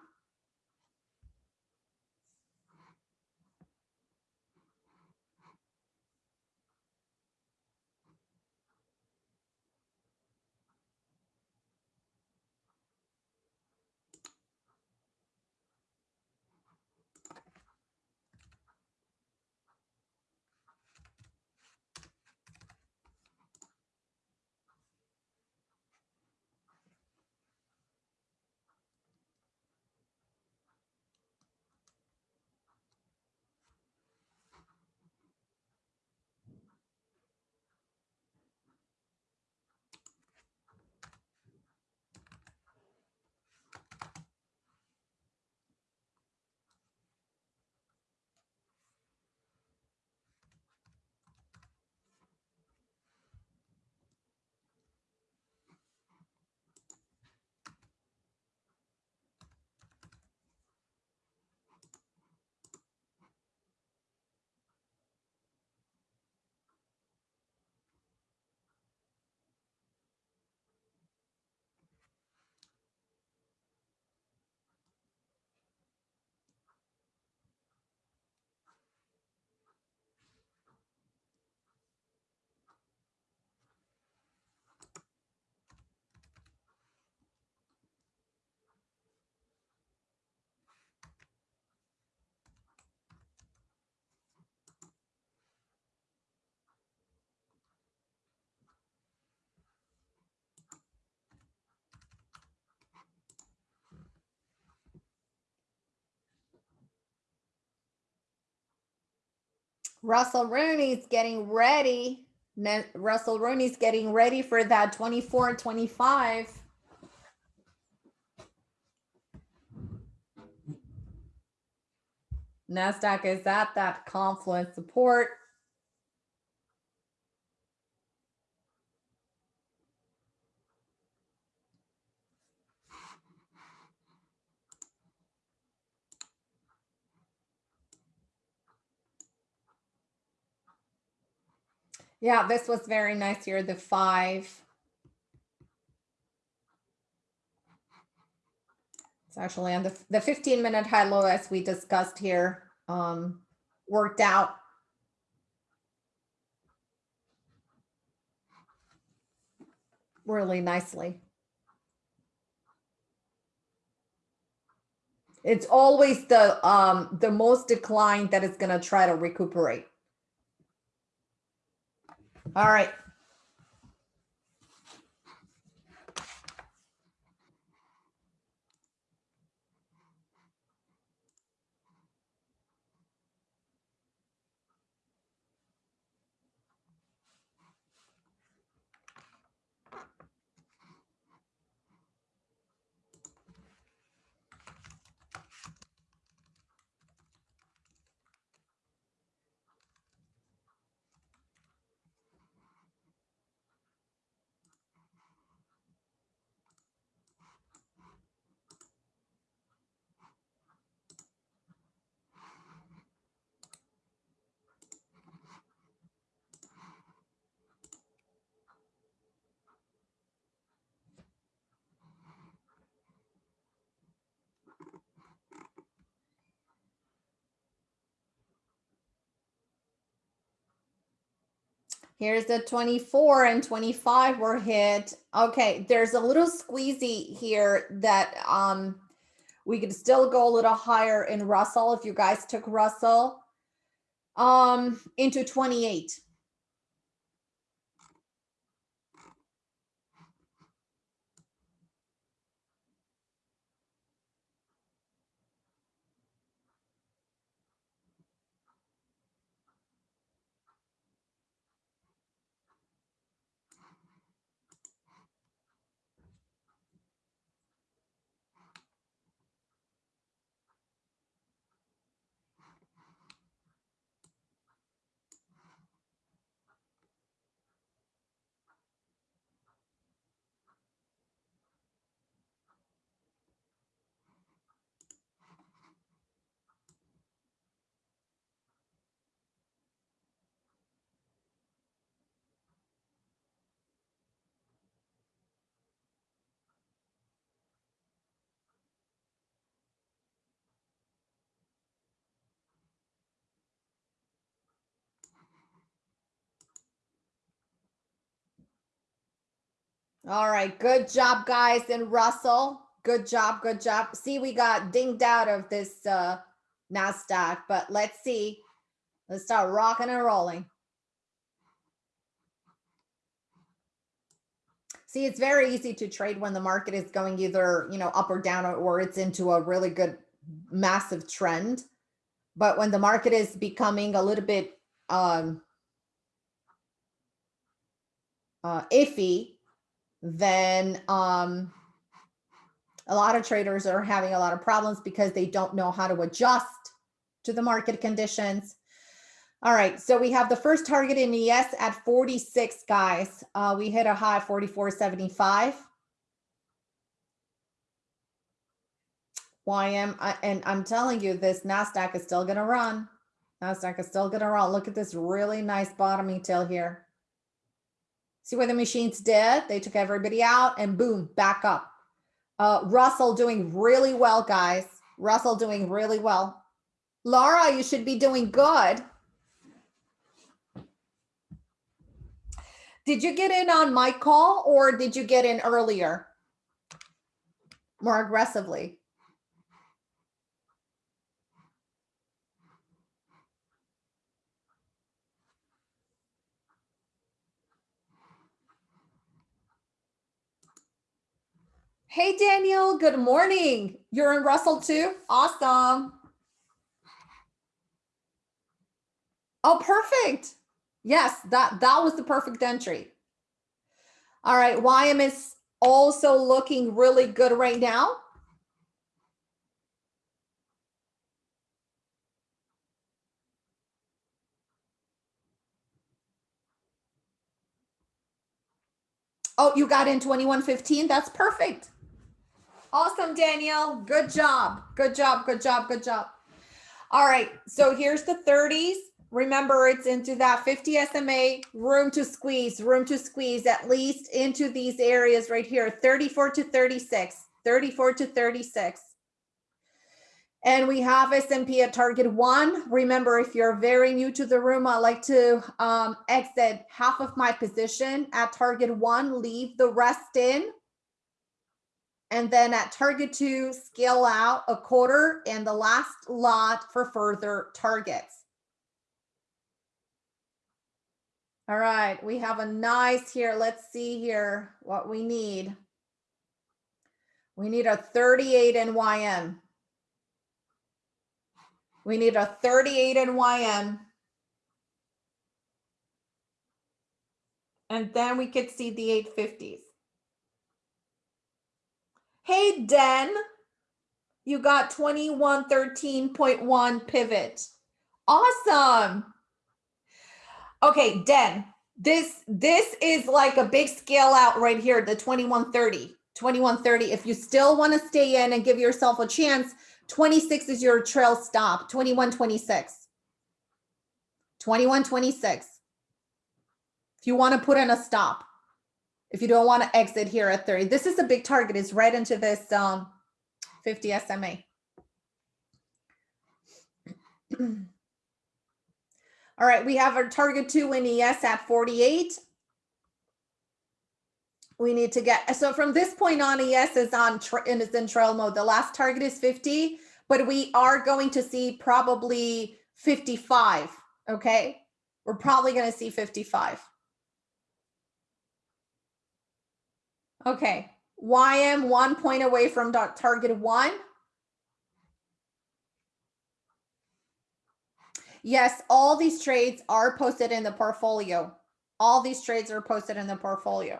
Russell Rooney's getting ready. Russell Rooney's getting ready for that 24 25. NASDAQ is at that confluence support. Yeah, this was very nice here, the five. It's actually on the, the 15 minute high low as we discussed here, um, worked out. Really nicely. It's always the um the most decline that is going to try to recuperate. All right. Here's the 24 and 25 were hit. Okay, there's a little squeezy here that um we could still go a little higher in Russell if you guys took Russell um into 28. All right, good job, guys. And Russell, good job, good job. See, we got dinged out of this uh, NASDAQ, but let's see. Let's start rocking and rolling. See, it's very easy to trade when the market is going either, you know, up or down or it's into a really good massive trend. But when the market is becoming a little bit um, uh, iffy, then um, a lot of traders are having a lot of problems because they don't know how to adjust to the market conditions. All right, so we have the first target in ES at 46, guys. Uh, we hit a high 44.75. YM, I, and I'm telling you, this NASDAQ is still gonna run. NASDAQ is still gonna run. Look at this really nice bottoming tail here. See what the machines did? They took everybody out and boom, back up. Uh, Russell doing really well, guys. Russell doing really well. Laura, you should be doing good. Did you get in on my call or did you get in earlier? More aggressively? Hey, Daniel, good morning. You're in Russell too? Awesome. Oh, perfect. Yes, that, that was the perfect entry. All right, YM is also looking really good right now. Oh, you got in 2115. That's perfect. Awesome, Danielle. Good job. Good job. Good job. Good job. All right. So here's the 30s. Remember, it's into that 50 SMA, room to squeeze, room to squeeze, at least into these areas right here, 34 to 36, 34 to 36. And we have S&P at target one. Remember, if you're very new to the room, I like to um, exit half of my position at target one, leave the rest in. And then at target two, scale out a quarter and the last lot for further targets. All right, we have a nice here. Let's see here what we need. We need a 38 in YM. We need a 38 in YM. And then we could see the 850s. Hey, Den, you got 2113.1 pivot. Awesome. Okay, Den, this this is like a big scale out right here, the 2130. 2130. If you still want to stay in and give yourself a chance, 26 is your trail stop, 2126. 2126. If you want to put in a stop if you don't want to exit here at 30. This is a big target. It's right into this um, 50 SMA. All right, we have our target two in ES at 48. We need to get, so from this point on, ES is on, and is in trail mode. The last target is 50, but we are going to see probably 55, okay? We're probably gonna see 55. Okay, YM one point away from dot target one. Yes, all these trades are posted in the portfolio. All these trades are posted in the portfolio.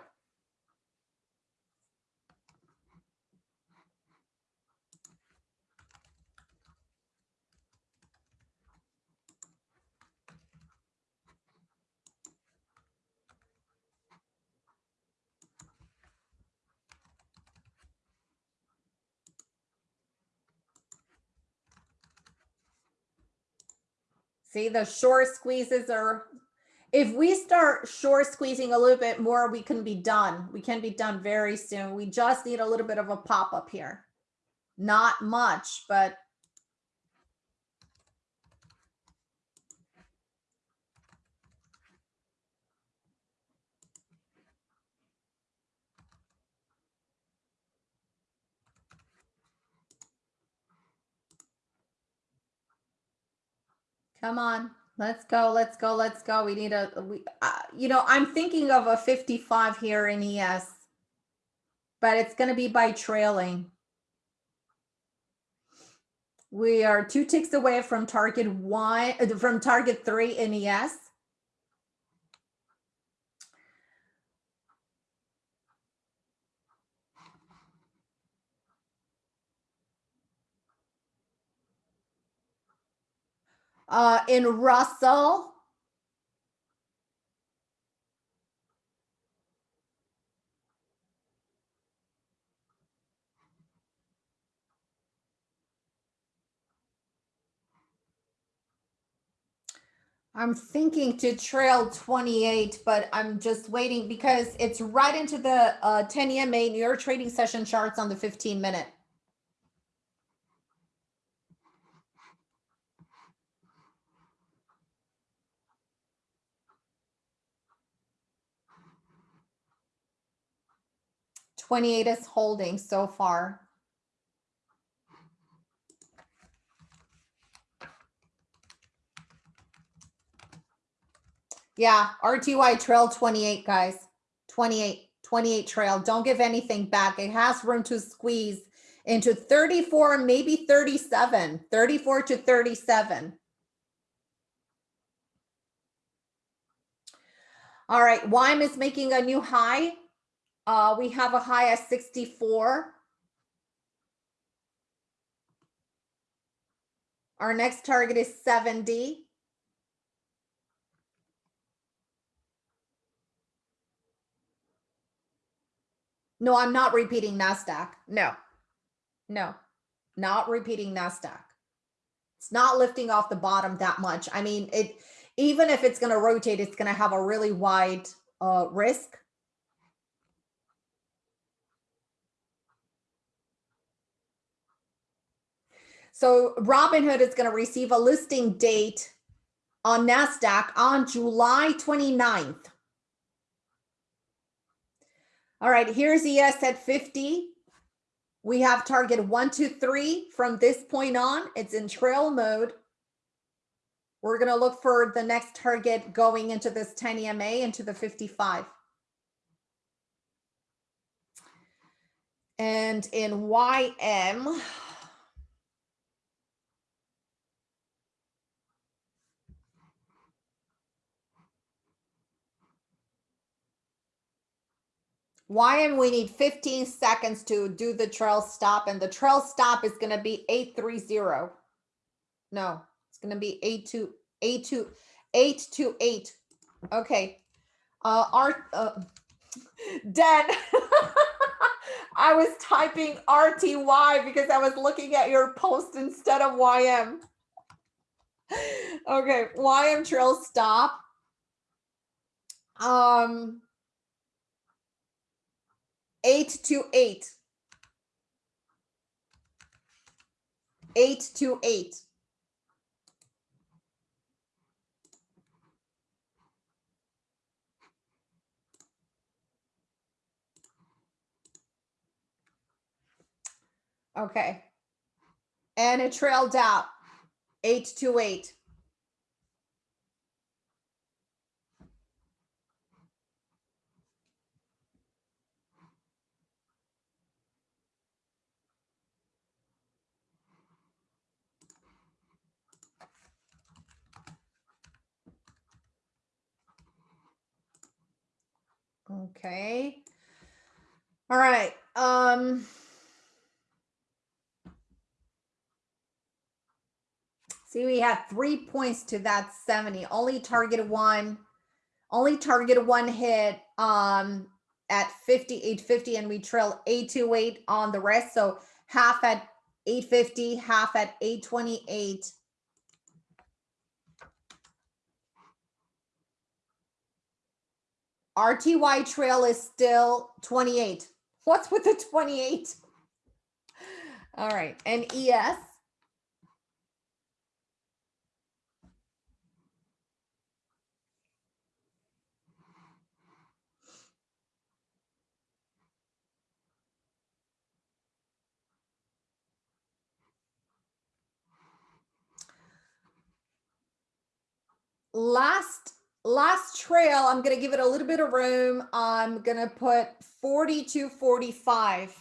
See, the short squeezes are, if we start shore squeezing a little bit more, we can be done. We can be done very soon. We just need a little bit of a pop up here. Not much, but Come on, let's go, let's go, let's go. We need a, we, uh, you know, I'm thinking of a 55 here in ES, but it's going to be by trailing. We are two ticks away from target one, uh, from target three in ES. Uh, in Russell, I'm thinking to trail 28, but I'm just waiting because it's right into the uh, 10 EMA New York trading session charts on the 15 minute. Twenty-eight is holding so far. Yeah, RTY trail 28, guys. 28, 28 trail. Don't give anything back. It has room to squeeze into 34, maybe 37, 34 to 37. All right, YM is making a new high. Uh, we have a high at 64. Our next target is 70. No, I'm not repeating NASDAQ. No, no, not repeating NASDAQ. It's not lifting off the bottom that much. I mean, it even if it's going to rotate, it's going to have a really wide uh, risk. So Robinhood is going to receive a listing date on NASDAQ on July 29th. All right, here's ES at 50. We have target one, two, three from this point on. It's in trail mode. We're going to look for the next target going into this 10 EMA into the 55. And in YM, YM we need 15 seconds to do the trail stop and the trail stop is going to be 830. No, it's going to be 82 82 828. Okay. Uh art uh Den I was typing RTY because I was looking at your post instead of YM. Okay, YM trail stop. Um Eight to eight, eight to eight. Okay. And it trailed out eight Okay. All right. Um See, we have three points to that 70. Only targeted one, only targeted one hit um at 5850 and we trail 828 on the rest. So half at 850, half at 828. RTY trail is still 28. What's with the 28? All right, and ES. Last last trail, I'm going to give it a little bit of room. I'm going to put 40 to 45.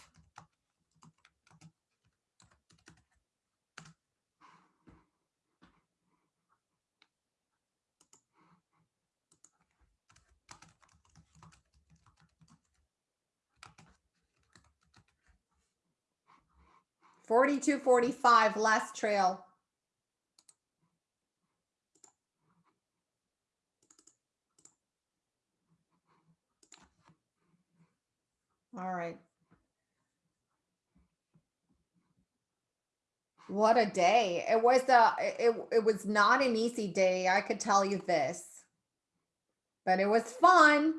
Forty-two, forty-five, last trail. All right. What a day. It was a it, it was not an easy day, I could tell you this. But it was fun.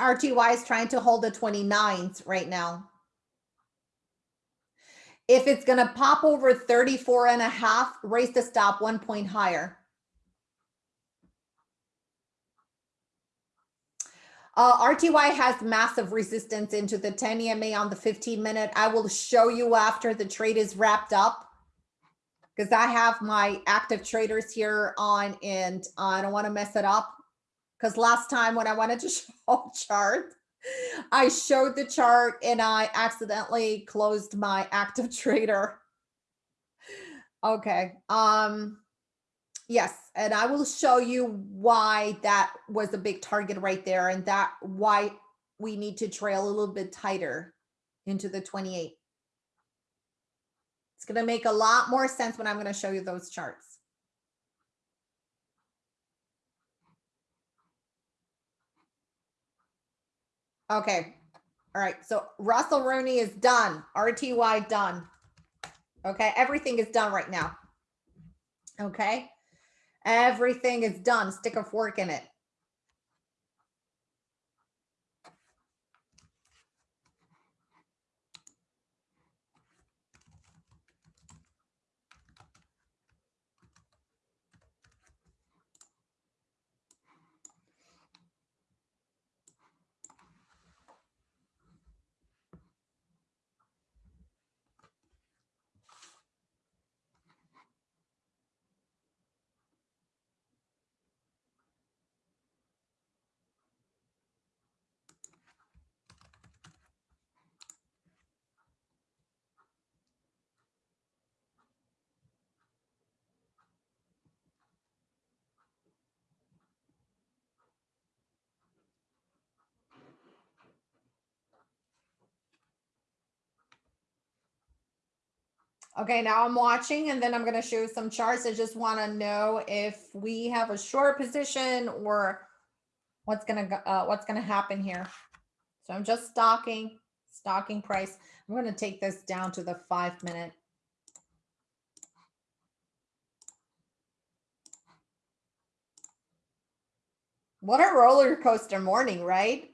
RTY is trying to hold the 29s right now. If it's going to pop over 34 and a half, raise the stop one point higher. Uh, RTY has massive resistance into the 10 EMA on the 15 minute. I will show you after the trade is wrapped up because I have my active traders here on and I don't want to mess it up because last time when I wanted to show chart, I showed the chart and I accidentally closed my active trader. Okay. Um, yes. And I will show you why that was a big target right there and that why we need to trail a little bit tighter into the 28. It's going to make a lot more sense when I'm going to show you those charts. Okay. All right. So Russell Rooney is done. RTY done. Okay. Everything is done right now. Okay. Everything is done. Stick a fork in it. Okay, now I'm watching and then I'm going to show some charts. I just want to know if we have a short position or what's going to uh, what's going to happen here. So I'm just stocking, stocking price. I'm going to take this down to the five minute. What a roller coaster morning, right?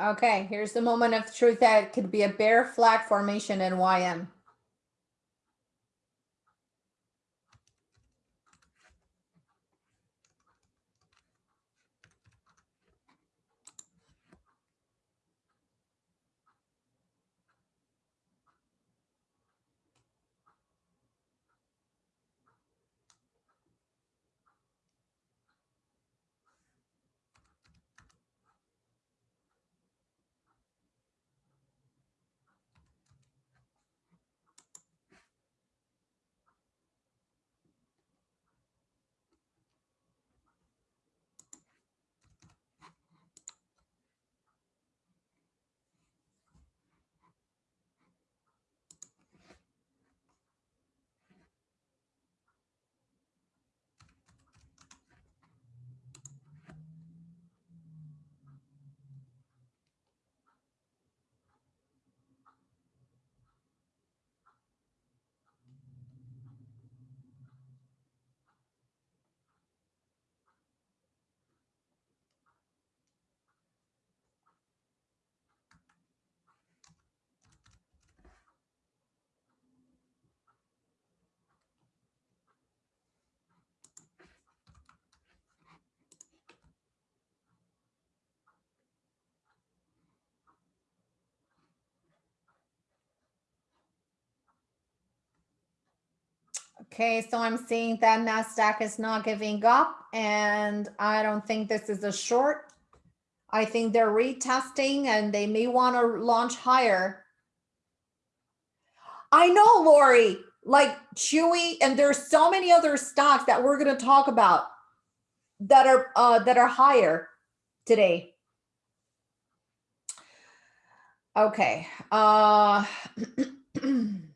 Okay, here's the moment of truth that could be a bear flag formation in YM. Okay, so I'm seeing that NASDAQ is not giving up and I don't think this is a short. I think they're retesting and they may want to launch higher. I know, Lori, like Chewy, and there's so many other stocks that we're going to talk about that are uh, that are higher today. Okay. Uh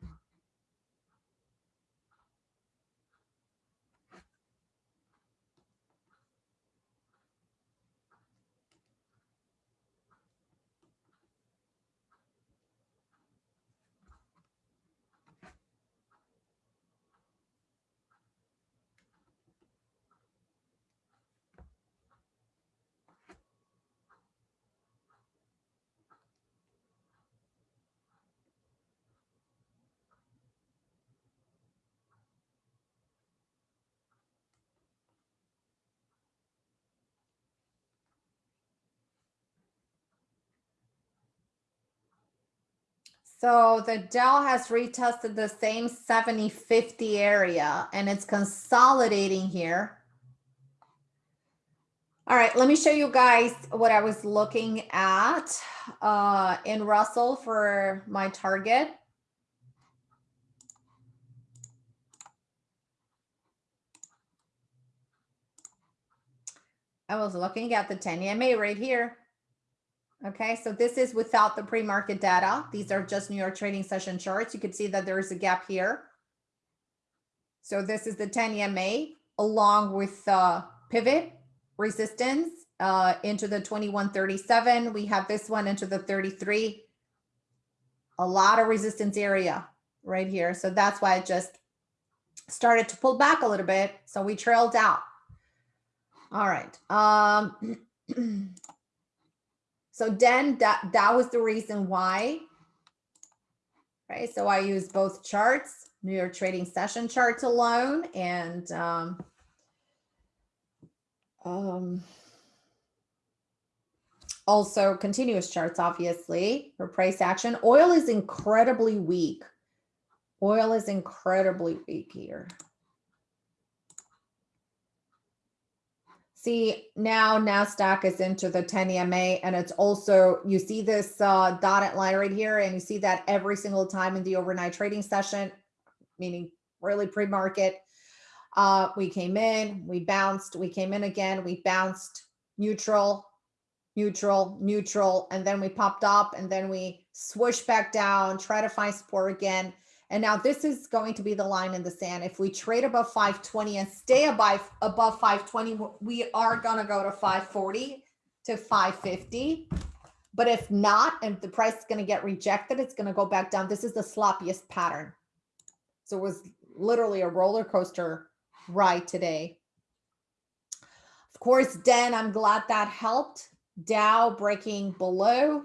So the Dow has retested the same 70-50 area and it's consolidating here. All right, let me show you guys what I was looking at uh, in Russell for my target. I was looking at the 10 EMA right here. Okay, so this is without the pre-market data. These are just New York trading session charts. You can see that there is a gap here. So this is the 10 EMA along with uh, pivot resistance uh, into the 2137. We have this one into the 33. A lot of resistance area right here. So that's why it just started to pull back a little bit. So we trailed out. All right. Um, so then that, that was the reason why. Right, so I use both charts, New York trading session charts alone and um, um, also continuous charts, obviously, for price action. Oil is incredibly weak. Oil is incredibly weak here. See, now NASDAQ is into the 10 EMA and it's also, you see this uh, dotted line right here and you see that every single time in the overnight trading session, meaning really pre-market, uh, we came in, we bounced, we came in again, we bounced neutral, neutral, neutral, and then we popped up and then we swoosh back down, try to find support again. And now this is going to be the line in the sand. If we trade above 520 and stay above, above 520, we are going to go to 540 to 550. But if not, and the price is going to get rejected, it's going to go back down. This is the sloppiest pattern. So it was literally a roller coaster ride today. Of course, Den, I'm glad that helped. Dow breaking below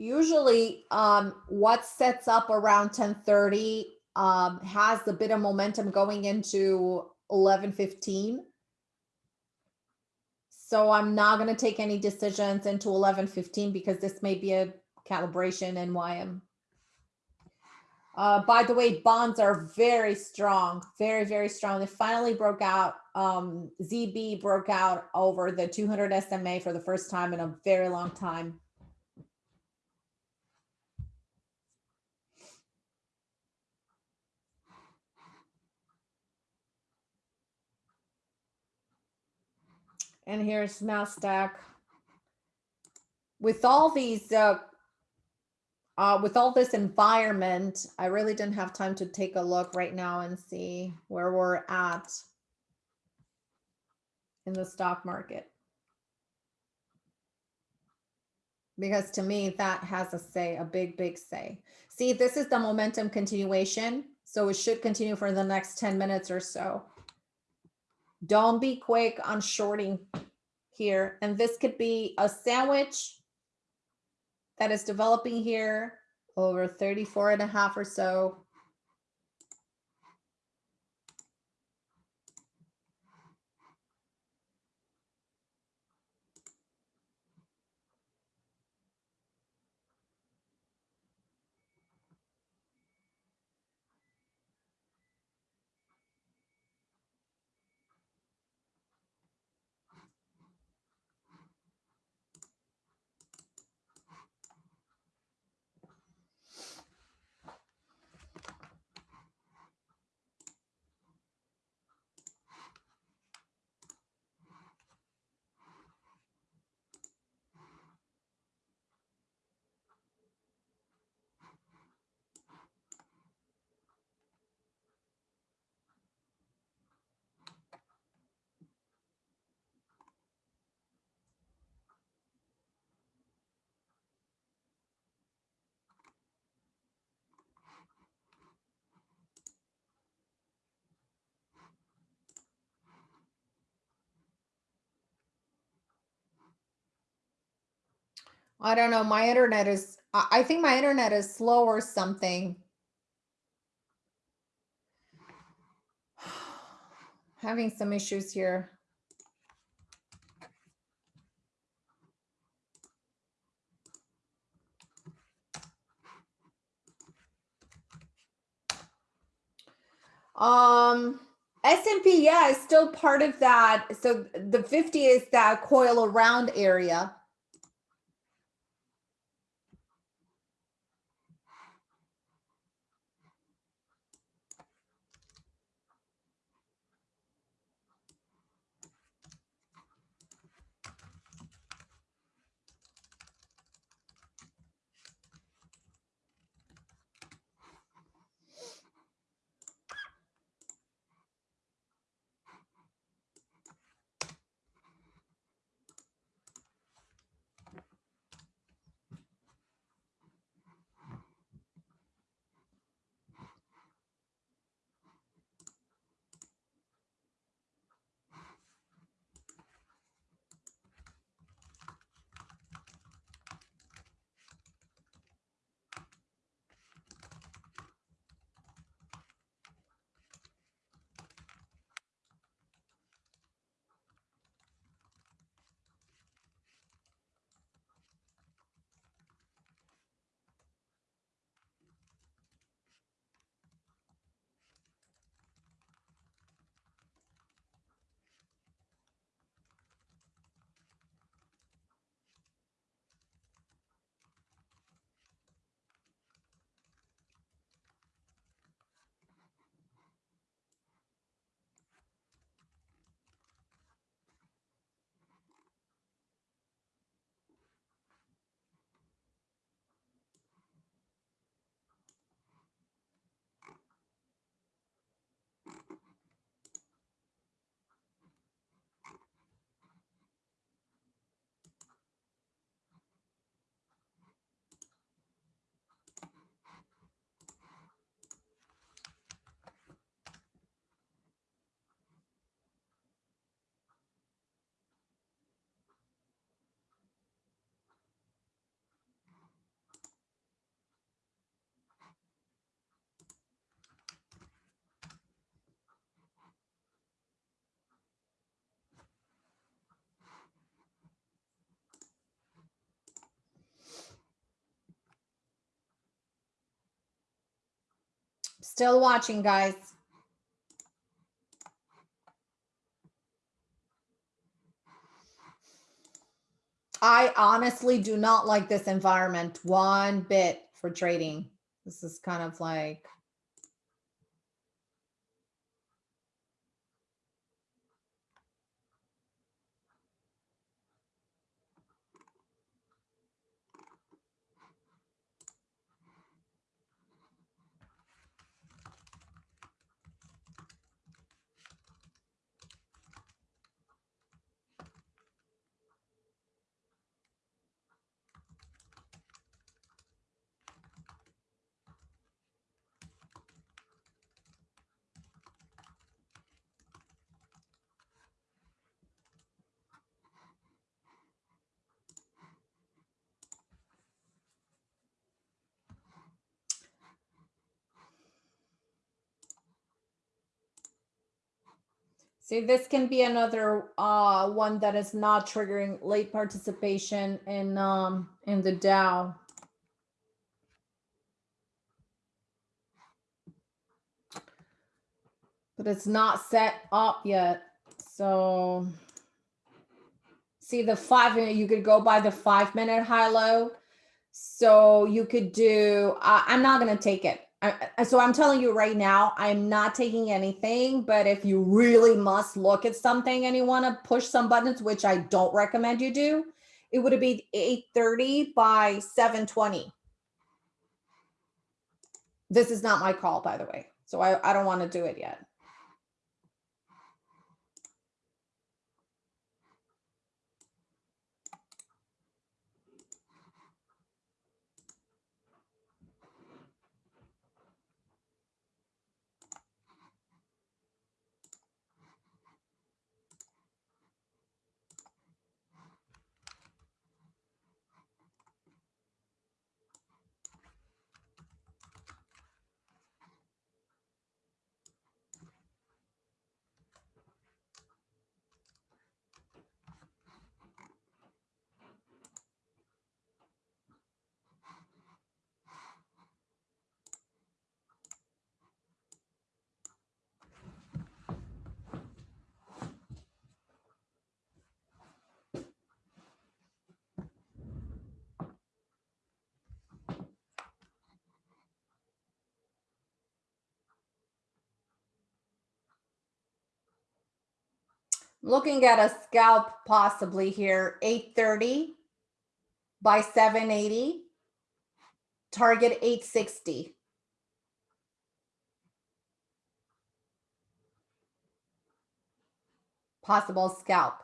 Usually um, what sets up around 1030 um, has a bit of momentum going into 1115. So I'm not going to take any decisions into 1115 because this may be a calibration why I'm uh, by the way, bonds are very strong, very, very strong. They finally broke out. Um, ZB broke out over the 200 SMA for the first time in a very long time. And here's NASDAQ. With all these uh, uh, with all this environment, I really didn't have time to take a look right now and see where we're at in the stock market. Because to me, that has a say, a big, big say. See, this is the momentum continuation. So it should continue for the next 10 minutes or so. Don't be quick on shorting here. And this could be a sandwich that is developing here over 34 and a half or so. I don't know. My internet is, I think my internet is slow or something. Having some issues here. Um, S&P, yeah, is still part of that. So the 50 is that coil around area. Still watching, guys. I honestly do not like this environment one bit for trading. This is kind of like See, this can be another uh, one that is not triggering late participation in um, in the Dow. But it's not set up yet. So see the five minute, you could go by the five minute high low. So you could do, uh, I'm not going to take it. I, so I'm telling you right now, I'm not taking anything, but if you really must look at something and you want to push some buttons, which I don't recommend you do, it would be 830 by 720. This is not my call, by the way. So I, I don't want to do it yet. Looking at a scalp possibly here, 830 by 780, target 860. Possible scalp.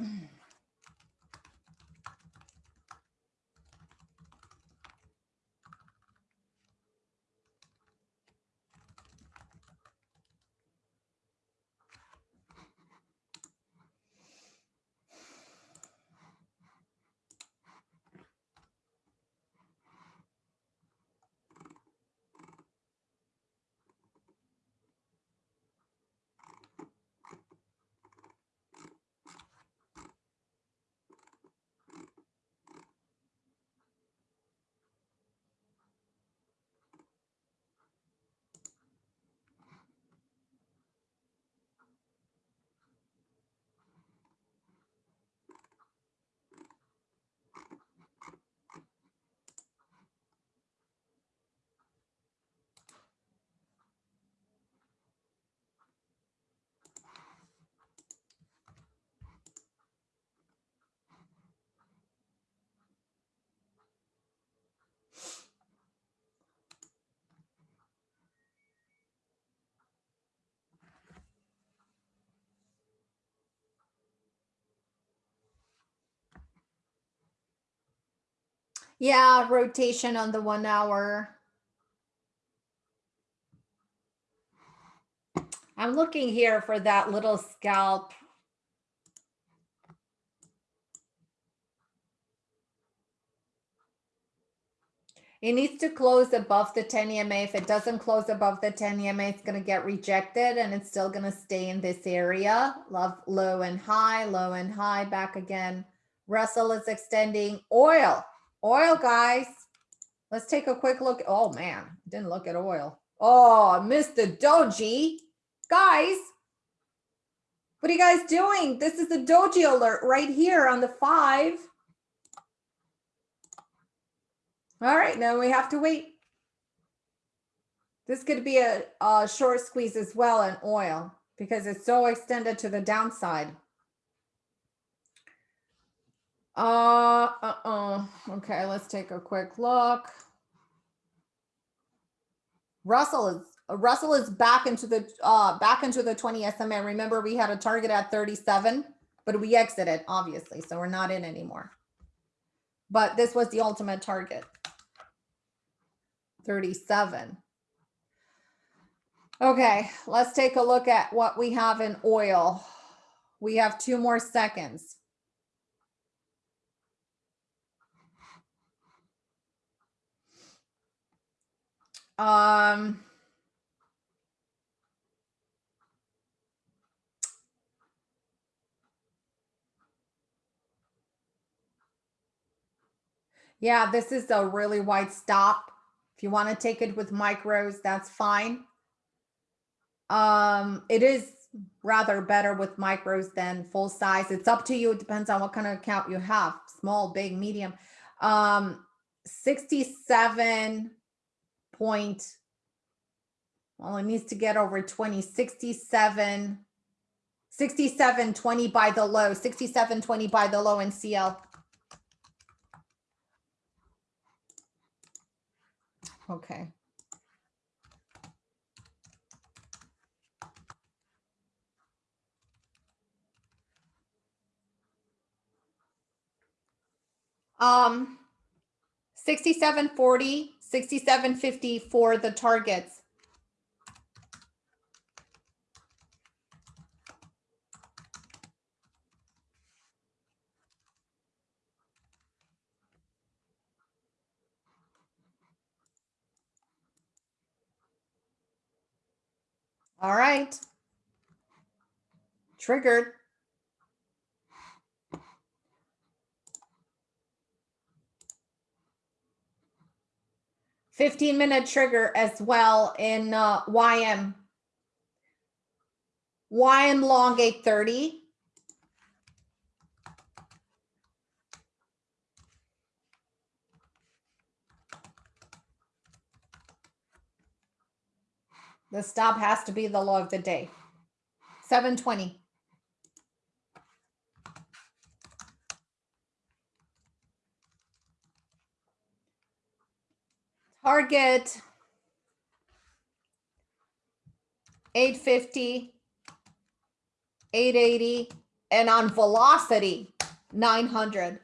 mm Yeah, rotation on the one hour. I'm looking here for that little scalp. It needs to close above the 10 EMA. If it doesn't close above the 10 EMA, it's going to get rejected and it's still going to stay in this area. Love low and high, low and high, back again. Russell is extending oil. Oil, guys. Let's take a quick look. Oh, man. Didn't look at oil. Oh, the doji. Guys, what are you guys doing? This is the doji alert right here on the five. All right, now we have to wait. This could be a, a short squeeze as well in oil because it's so extended to the downside. Uh, uh-uh. Okay, let's take a quick look. Russell is Russell is back into the uh back into the 20 SMA. Remember, we had a target at 37, but we exited, obviously, so we're not in anymore. But this was the ultimate target. 37. Okay, let's take a look at what we have in oil. We have two more seconds. Um, yeah, this is a really wide stop. If you want to take it with micros, that's fine. Um, it is rather better with micros than full size. It's up to you. It depends on what kind of account you have, small, big, medium. Um, 67 point, well, it needs to get over 20, 67, 67, 20 by the low, 67, 20 by the low in CL. Okay. Um, 6740, 6750 for the targets. All right. Triggered. 15 minute trigger as well in uh, YM. YM long 830. The stop has to be the low of the day. 720. Target 850, 880, and on velocity 900.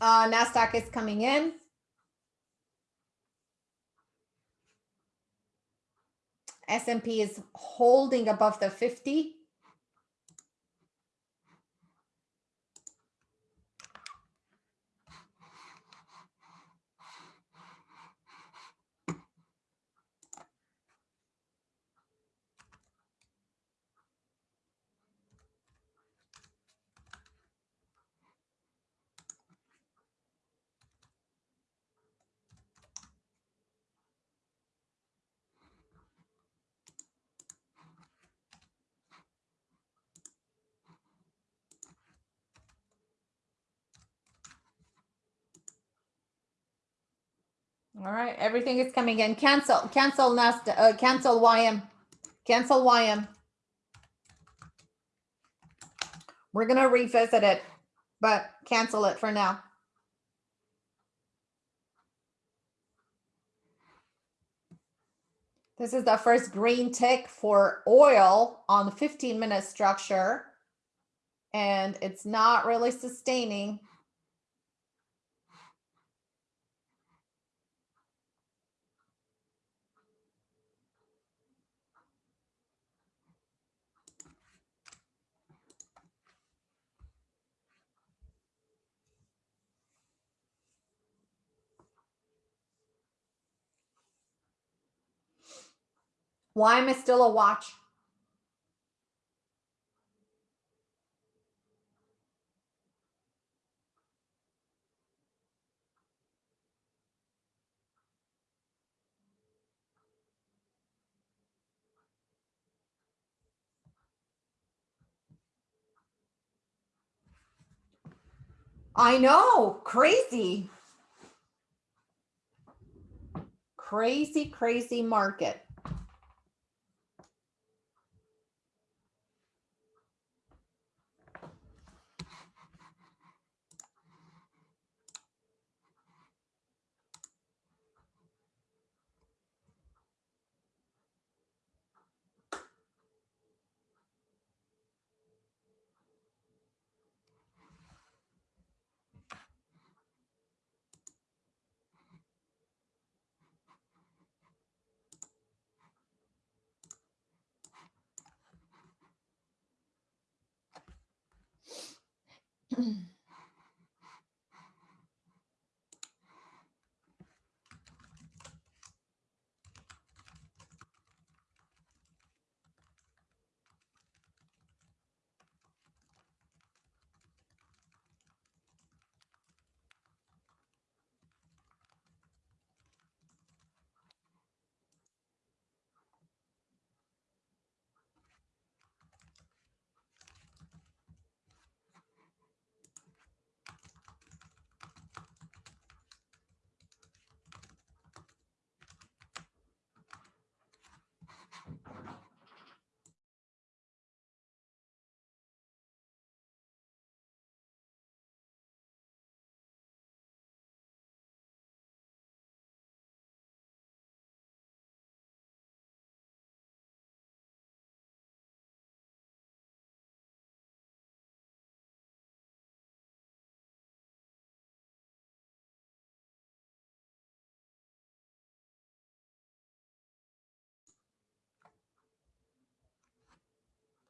Uh, NASDAQ is coming in. S&P is holding above the 50. All right, everything is coming in. Cancel, cancel Nasdaq, uh, cancel YM, cancel YM. We're gonna revisit it, but cancel it for now. This is the first green tick for oil on the 15 minute structure. And it's not really sustaining. Why am I still a watch? I know, crazy. Crazy, crazy market.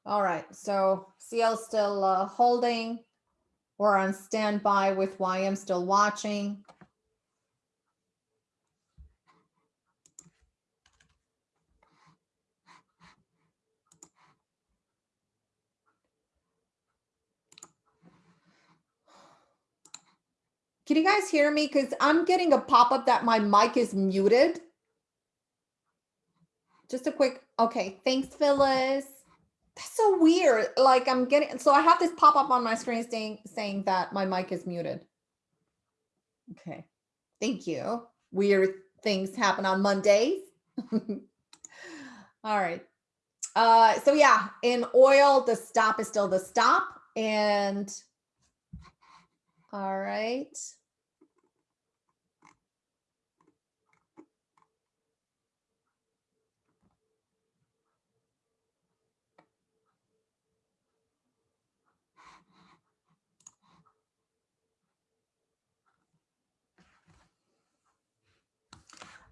All right, so CL still uh, holding. We're on standby with YM still watching. Can you guys hear me? Because I'm getting a pop-up that my mic is muted. Just a quick, okay, thanks, Phyllis. That's so weird. Like I'm getting, so I have this pop-up on my screen saying, saying that my mic is muted. Okay, thank you. Weird things happen on Mondays. All right. Uh, so yeah, in oil, the stop is still the stop. And all right.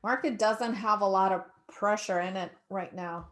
Market doesn't have a lot of pressure in it right now.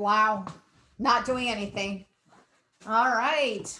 Wow. Not doing anything. All right.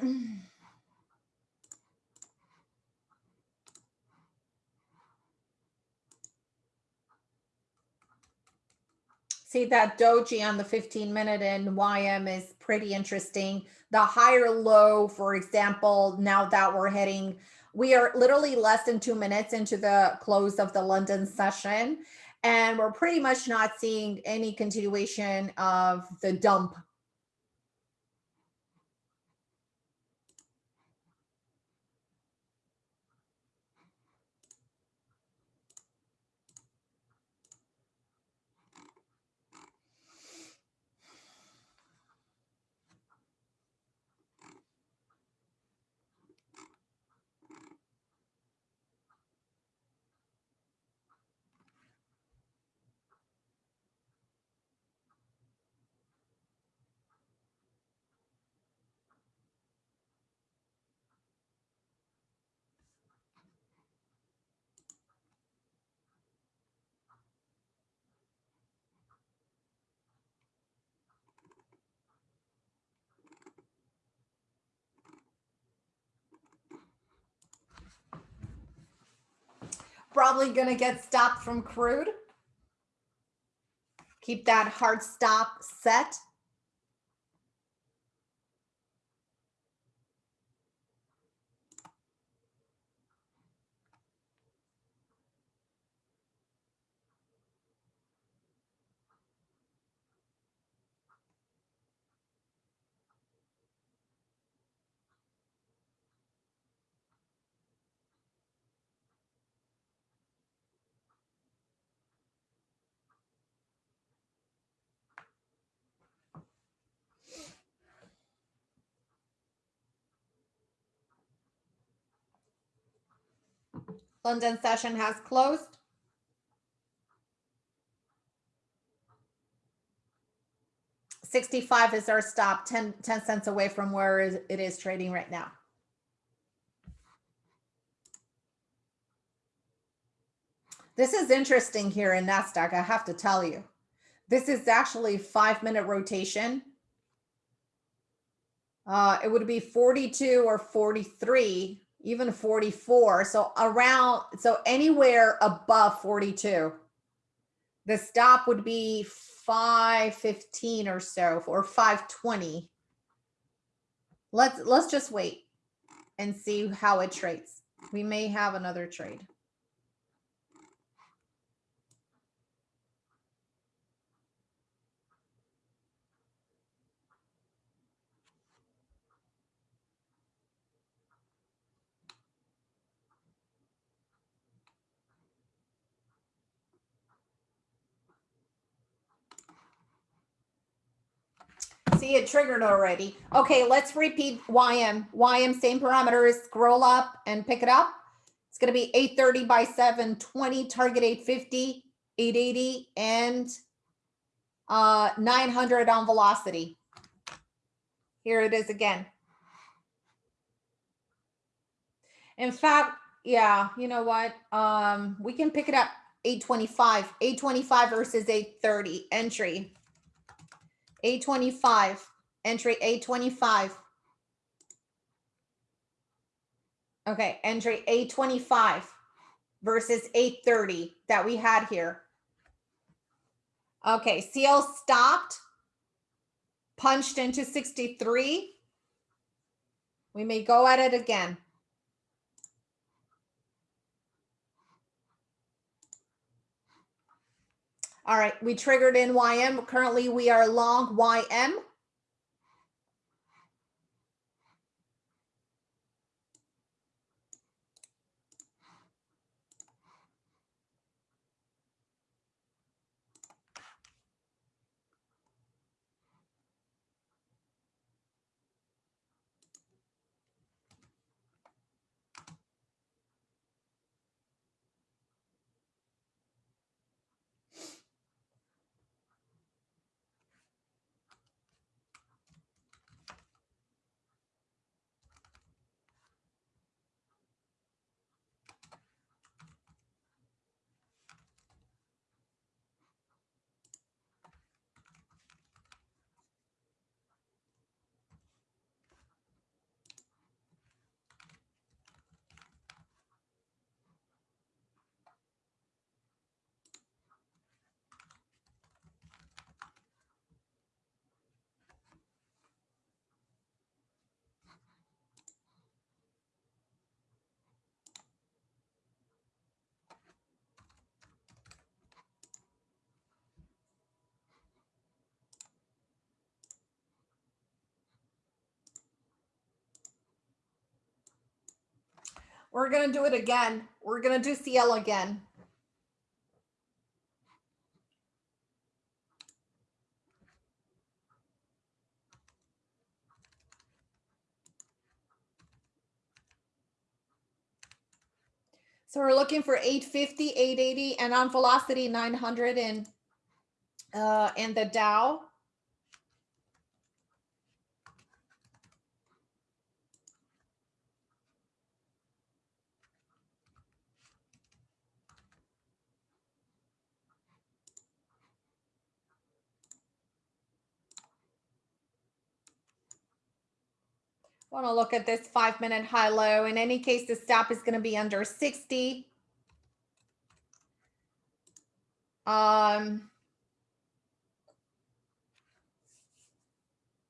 See that doji on the 15 minute and YM is pretty interesting. The higher low, for example, now that we're heading, we are literally less than two minutes into the close of the London session. And we're pretty much not seeing any continuation of the dump probably going to get stopped from crude. Keep that hard stop set. London session has closed. Sixty-five is our stop, 10 10 cents away from where it is trading right now. This is interesting here in NASDAQ, I have to tell you. This is actually five-minute rotation. Uh, it would be 42 or 43, even 44. So around, so anywhere above 42. The stop would be 515 or so, or 520. Let's, let's just wait and see how it trades. We may have another trade. See, it triggered already. Okay, let's repeat YM. YM, same parameters, scroll up and pick it up. It's gonna be eight thirty by seven twenty, target 850, 880, and uh, nine hundred on velocity. Here it is again. In fact, yeah, you know what? Um, we can pick it up 825, 825 versus 830 entry. A25, entry A25. Okay, entry A25 versus 830 that we had here. Okay, CL stopped, punched into 63. We may go at it again. All right, we triggered in YM. Currently, we are long YM. We're gonna do it again. We're gonna do CL again. So we're looking for 850, 880, and on velocity 900 in, uh, and the Dow. Want to look at this five minute high low. In any case, the stop is going to be under 60. Um,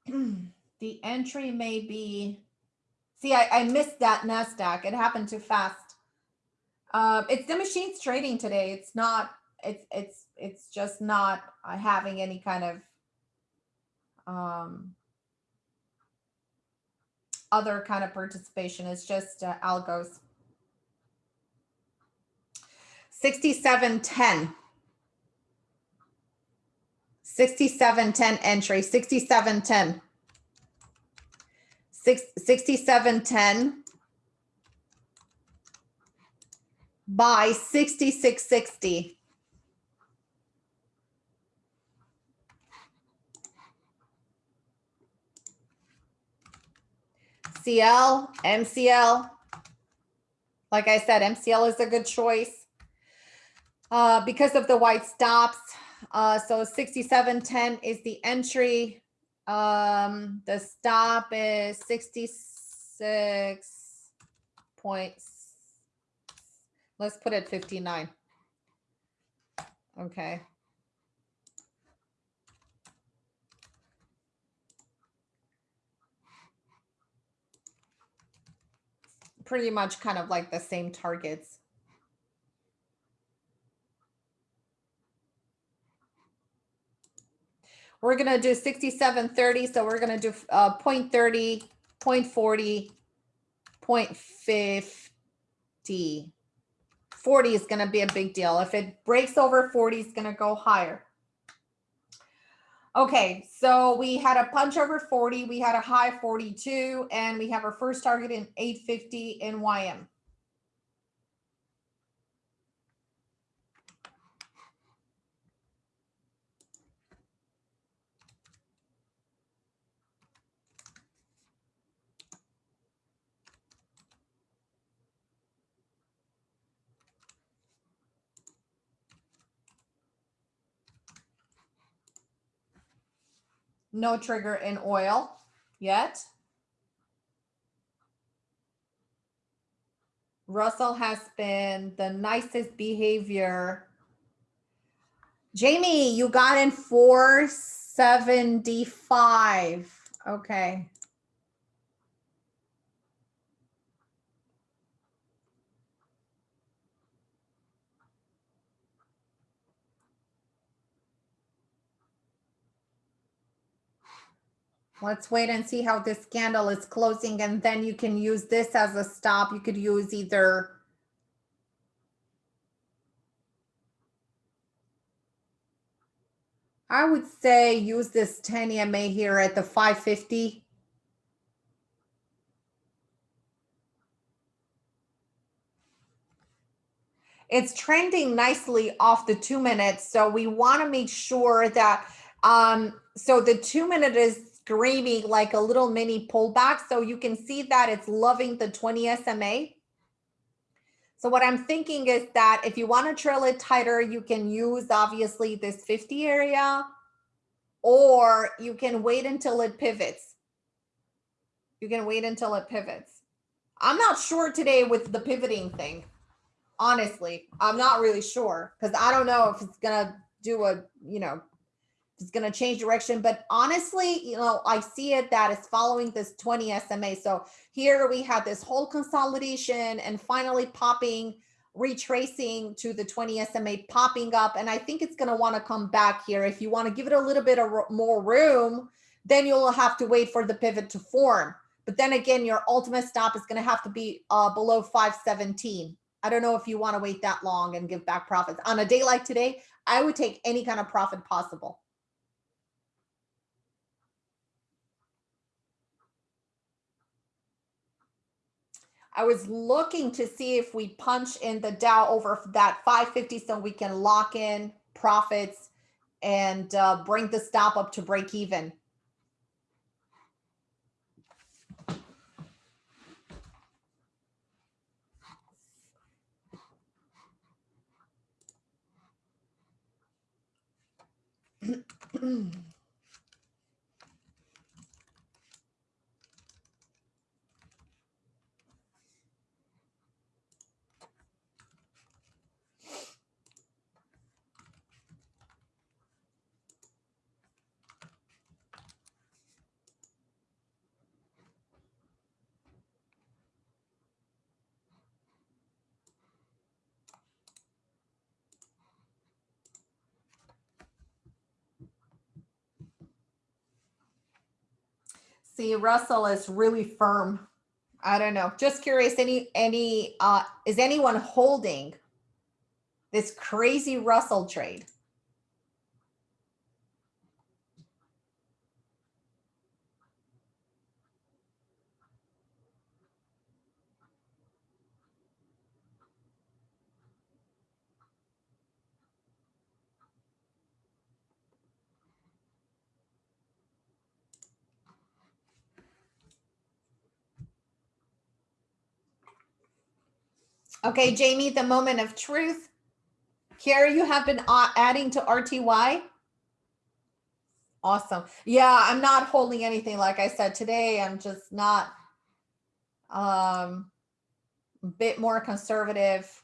the entry may be, see, I, I missed that NASDAQ. It happened too fast. Um, it's the machines trading today. It's not, it's, it's, it's just not uh, having any kind of, um, other kind of participation. It's just uh, algos. 6710. 6710 entry, 6710. 6, 6710. Buy 6660. CL, MCL. Like I said, MCL is a good choice uh, because of the white stops. Uh, so 6710 is the entry. Um, the stop is 66 points. Let's put it 59. Okay. Pretty much kind of like the same targets. We're going to do 6730. So we're going to do uh, 0.30, 0.40, 0.50. 40 is going to be a big deal. If it breaks over 40, it's going to go higher. Okay, so we had a punch over 40, we had a high 42, and we have our first target in 850 in YM. No trigger in oil yet. Russell has been the nicest behavior. Jamie, you got in 475. Okay. Let's wait and see how this candle is closing and then you can use this as a stop. You could use either I would say use this 10 EMA here at the 550. It's trending nicely off the two minutes. So we want to make sure that, um, so the two minute is screaming like a little mini pullback. So you can see that it's loving the 20 SMA. So what I'm thinking is that if you want to trail it tighter, you can use obviously this 50 area, or you can wait until it pivots. You can wait until it pivots. I'm not sure today with the pivoting thing. Honestly, I'm not really sure because I don't know if it's going to do a, you know, it's going to change direction. But honestly, you know, I see it that it's following this 20 SMA. So here we have this whole consolidation and finally popping, retracing to the 20 SMA popping up. And I think it's going to want to come back here. If you want to give it a little bit of more room, then you'll have to wait for the pivot to form. But then again, your ultimate stop is going to have to be uh, below 517. I don't know if you want to wait that long and give back profits. On a day like today, I would take any kind of profit possible. I was looking to see if we punch in the Dow over that 550 so we can lock in profits and uh, bring the stop up to break even. See, Russell is really firm. I don't know. Just curious, any, any, uh, is anyone holding this crazy Russell trade? Okay, Jamie, the moment of truth. Here you have been adding to RTY. Awesome. Yeah, I'm not holding anything. Like I said today, I'm just not um, a bit more conservative.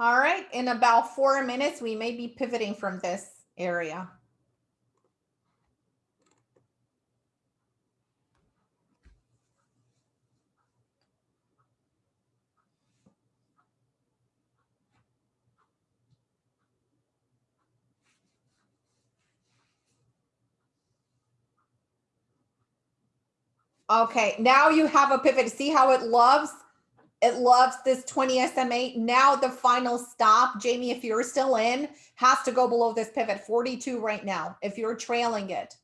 All right, in about four minutes, we may be pivoting from this area. Okay, now you have a pivot. See how it loves it loves this 20 SMA. Now the final stop, Jamie, if you're still in, has to go below this pivot 42 right now. If you're trailing it,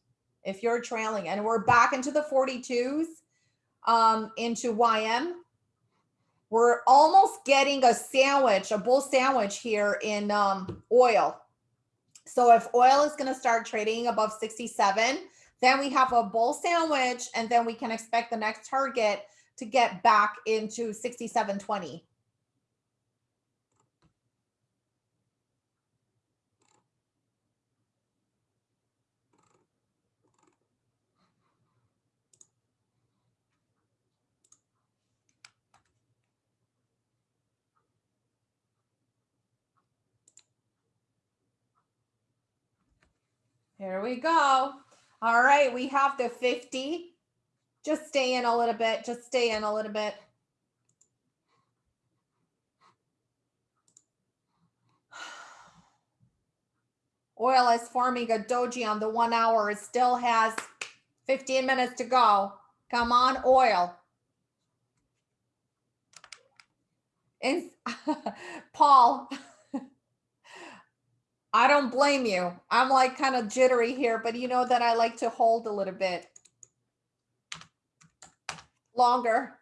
if you're trailing, and we're back into the 42s, um, into YM. We're almost getting a sandwich, a bull sandwich here in um, oil. So if oil is going to start trading above 67, then we have a bull sandwich, and then we can expect the next target to get back into 6720. Here we go. All right, we have the 50, just stay in a little bit. Just stay in a little bit. Oil is forming a doji on the one hour. It still has 15 minutes to go. Come on, oil. And Paul, I don't blame you. I'm like kind of jittery here, but you know that I like to hold a little bit longer.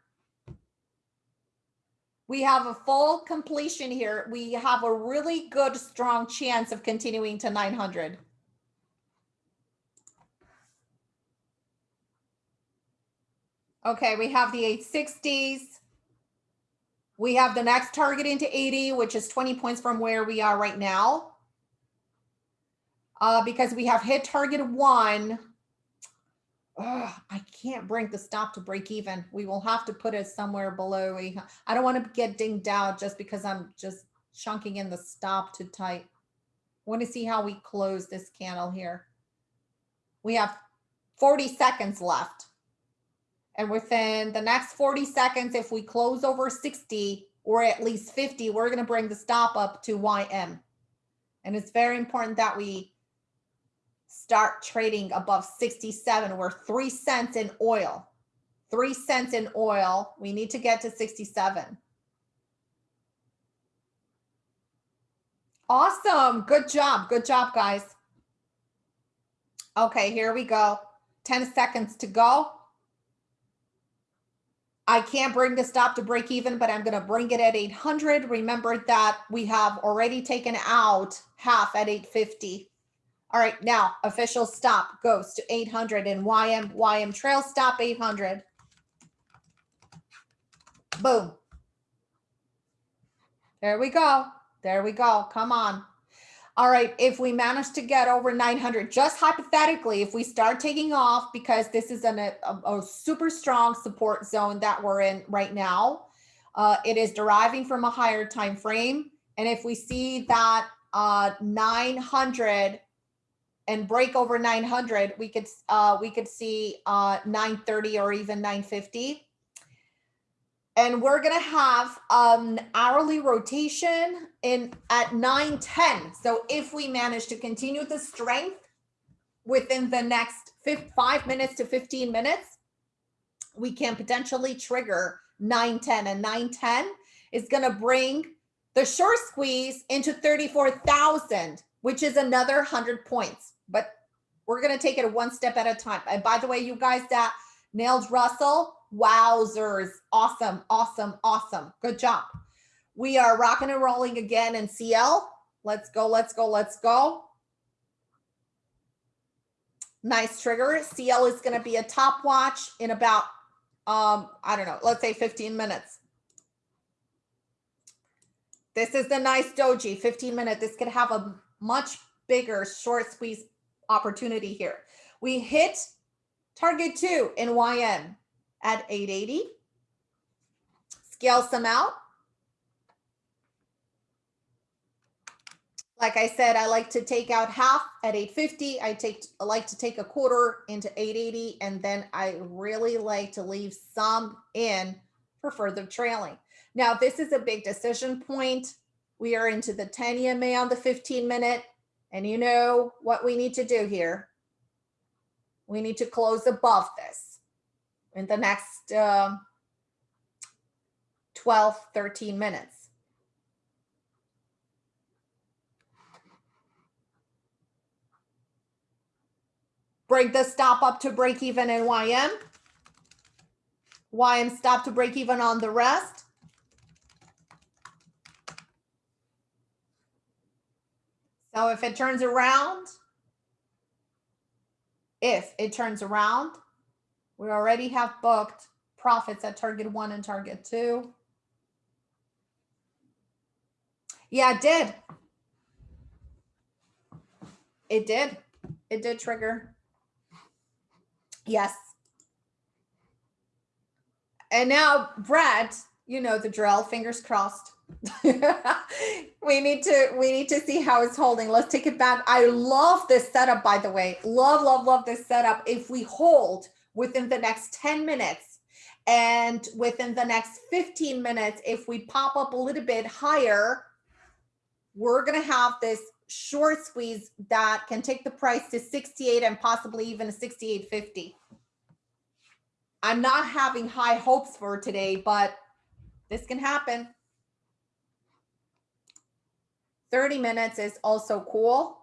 We have a full completion here. We have a really good, strong chance of continuing to 900. Okay, we have the 860s. We have the next target into 80, which is 20 points from where we are right now. Uh, because we have hit target one, oh, I can't bring the stop to break even. We will have to put it somewhere below. I don't want to get dinged out just because I'm just chunking in the stop too tight. Want to see how we close this candle here. We have 40 seconds left. And within the next 40 seconds, if we close over 60 or at least 50, we're going to bring the stop up to YM. And it's very important that we start trading above 67. We're three cents in oil, three cents in oil. We need to get to 67. Awesome. Good job. Good job, guys. Okay, here we go. 10 seconds to go. I can't bring the stop to break even, but I'm going to bring it at 800. Remember that we have already taken out half at 850. All right, now official stop goes to 800 and YM, YM trail stop 800. Boom. There we go. There we go. Come on. All right, if we manage to get over 900, just hypothetically, if we start taking off, because this is an, a, a super strong support zone that we're in right now, uh, it is deriving from a higher time frame. And if we see that uh 900 and break over 900, we could uh we could see uh 930 or even 950. And we're going to have um hourly rotation in at 910. So if we manage to continue the strength within the next 5 minutes to 15 minutes, we can potentially trigger 910 and 910 is going to bring the short squeeze into 34,000, which is another 100 points. But we're going to take it one step at a time. And by the way, you guys that nailed Russell, wowzers. Awesome, awesome, awesome. Good job. We are rocking and rolling again in CL. Let's go, let's go, let's go. Nice trigger. CL is going to be a top watch in about, um, I don't know, let's say 15 minutes. This is the nice doji, 15 minute. This could have a much bigger short squeeze opportunity here. We hit target two in YM at 880. Scale some out. Like I said, I like to take out half at 850. I take I like to take a quarter into 880 and then I really like to leave some in for further trailing. Now, this is a big decision point. We are into the 10 EMA on the 15 minute. And you know what we need to do here? We need to close above this in the next uh, 12, 13 minutes. Break the stop up to break even in YM. YM stop to break even on the rest. So if it turns around, if it turns around, we already have booked profits at target one and target two. Yeah, it did. It did. It did trigger. Yes. And now, Brad, you know the drill, fingers crossed. we need to we need to see how it's holding. Let's take it back. I love this setup, by the way. Love, love, love this setup. If we hold within the next 10 minutes and within the next 15 minutes, if we pop up a little bit higher, we're gonna have this short squeeze that can take the price to 68 and possibly even a 68.50. I'm not having high hopes for today, but this can happen. 30 minutes is also cool,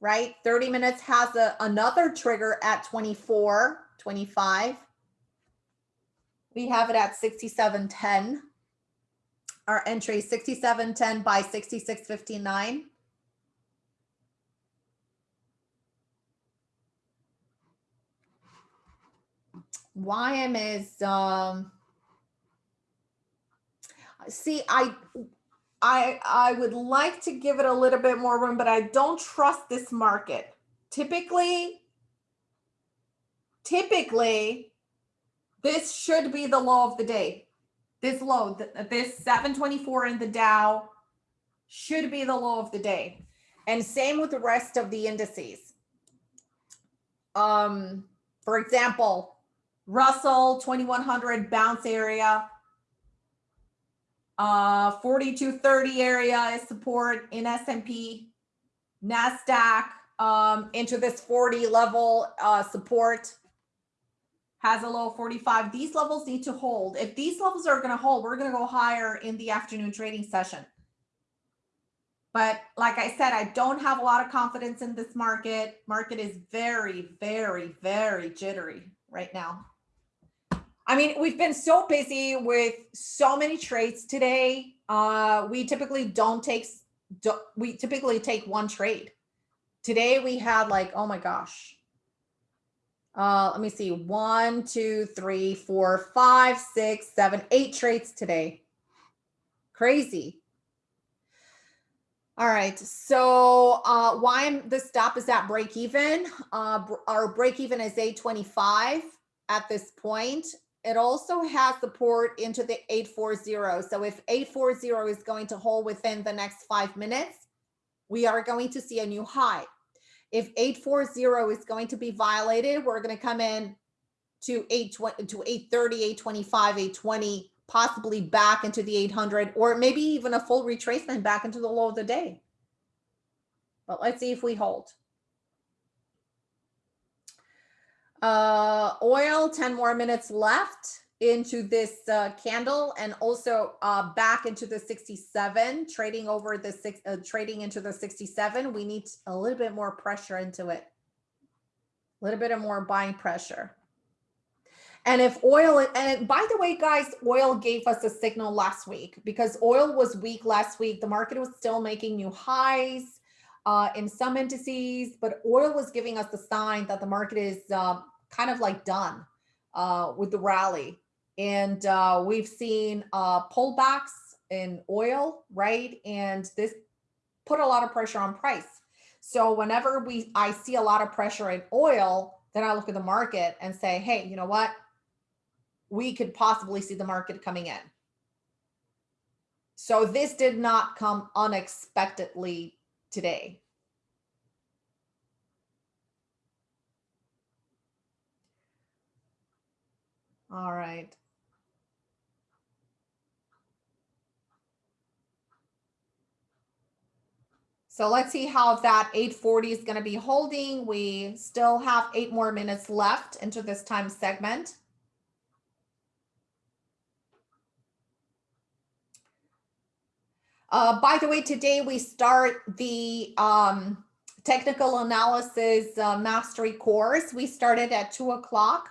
right? 30 minutes has a, another trigger at 24, 25. We have it at 67.10. Our entry 67.10 by 66.59. YM is um see I I I would like to give it a little bit more room, but I don't trust this market. Typically, typically, this should be the low of the day. This low, this 724 in the Dow should be the low of the day. And same with the rest of the indices. Um, for example, Russell 2100 bounce area, uh, 4230 area is support in S&P, NASDAQ um, into this 40 level uh, support has a low 45. These levels need to hold. If these levels are going to hold, we're going to go higher in the afternoon trading session. But like I said, I don't have a lot of confidence in this market. Market is very, very, very jittery right now. I mean, we've been so busy with so many trades today. Uh, we typically don't take, do, we typically take one trade. Today we had like, oh my gosh. Uh, let me see, one, two, three, four, five, six, seven, eight trades today. Crazy. All right, so uh, why I'm, the stop is at break even. Uh, our break even is 825 at this point it also has support into the 840. So if 840 is going to hold within the next five minutes, we are going to see a new high. If 840 is going to be violated, we're going to come in to 820 to 830, 825, 820, possibly back into the 800 or maybe even a full retracement back into the low of the day. But let's see if we hold. Uh, oil, 10 more minutes left into this uh, candle and also uh, back into the 67, trading over the six, uh, trading into the 67. We need a little bit more pressure into it. A little bit of more buying pressure. And if oil, and by the way, guys, oil gave us a signal last week because oil was weak last week. The market was still making new highs uh, in some indices, but oil was giving us the sign that the market is uh, kind of like done uh, with the rally. And uh, we've seen uh, pullbacks in oil, right? And this put a lot of pressure on price. So whenever we I see a lot of pressure in oil, then I look at the market and say, hey, you know what? we could possibly see the market coming in. So this did not come unexpectedly today. All right. So let's see how that 840 is going to be holding. We still have eight more minutes left into this time segment. Uh, by the way, today we start the um, technical analysis uh, mastery course. We started at two o'clock.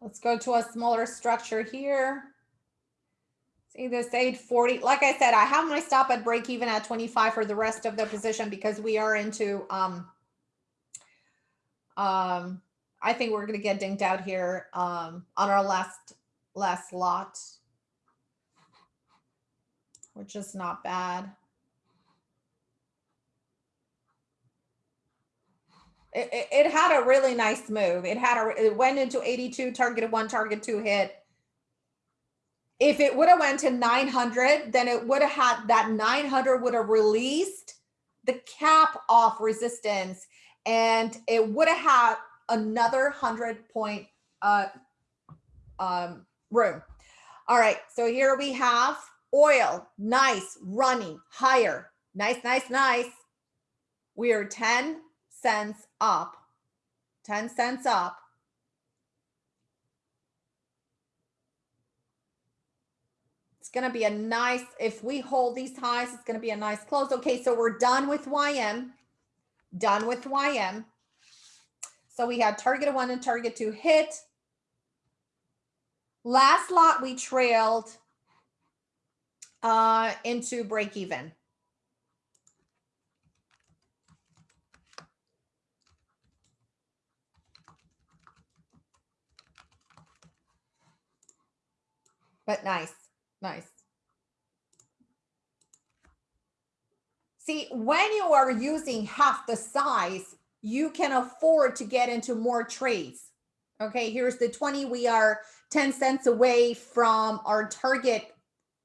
Let's go to a smaller structure here. See this 840. Like I said, I have my stop at break even at 25 for the rest of the position because we are into um um I think we're gonna get dinked out here um on our last last lot. Which is not bad. It, it, it had a really nice move. It had a it went into 82, targeted one, target two hit if it would have went to 900, then it would have had that 900 would have released the cap off resistance and it would have had another 100 point uh, um, room. All right, so here we have oil, nice, running higher. Nice, nice, nice. We are 10 cents up, 10 cents up. It's going to be a nice, if we hold these highs, it's going to be a nice close. Okay, so we're done with YM. Done with YM. So we had target one and target two hit. Last lot we trailed uh, into break even. But nice. Nice. See, when you are using half the size, you can afford to get into more trades. Okay, here's the 20. We are 10 cents away from our target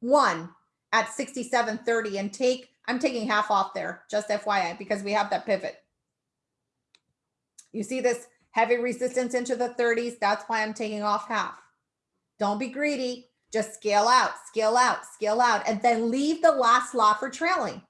one at 67.30 and take, I'm taking half off there, just FYI, because we have that pivot. You see this heavy resistance into the 30s. That's why I'm taking off half. Don't be greedy. Just scale out, scale out, scale out, and then leave the last lot for trailing.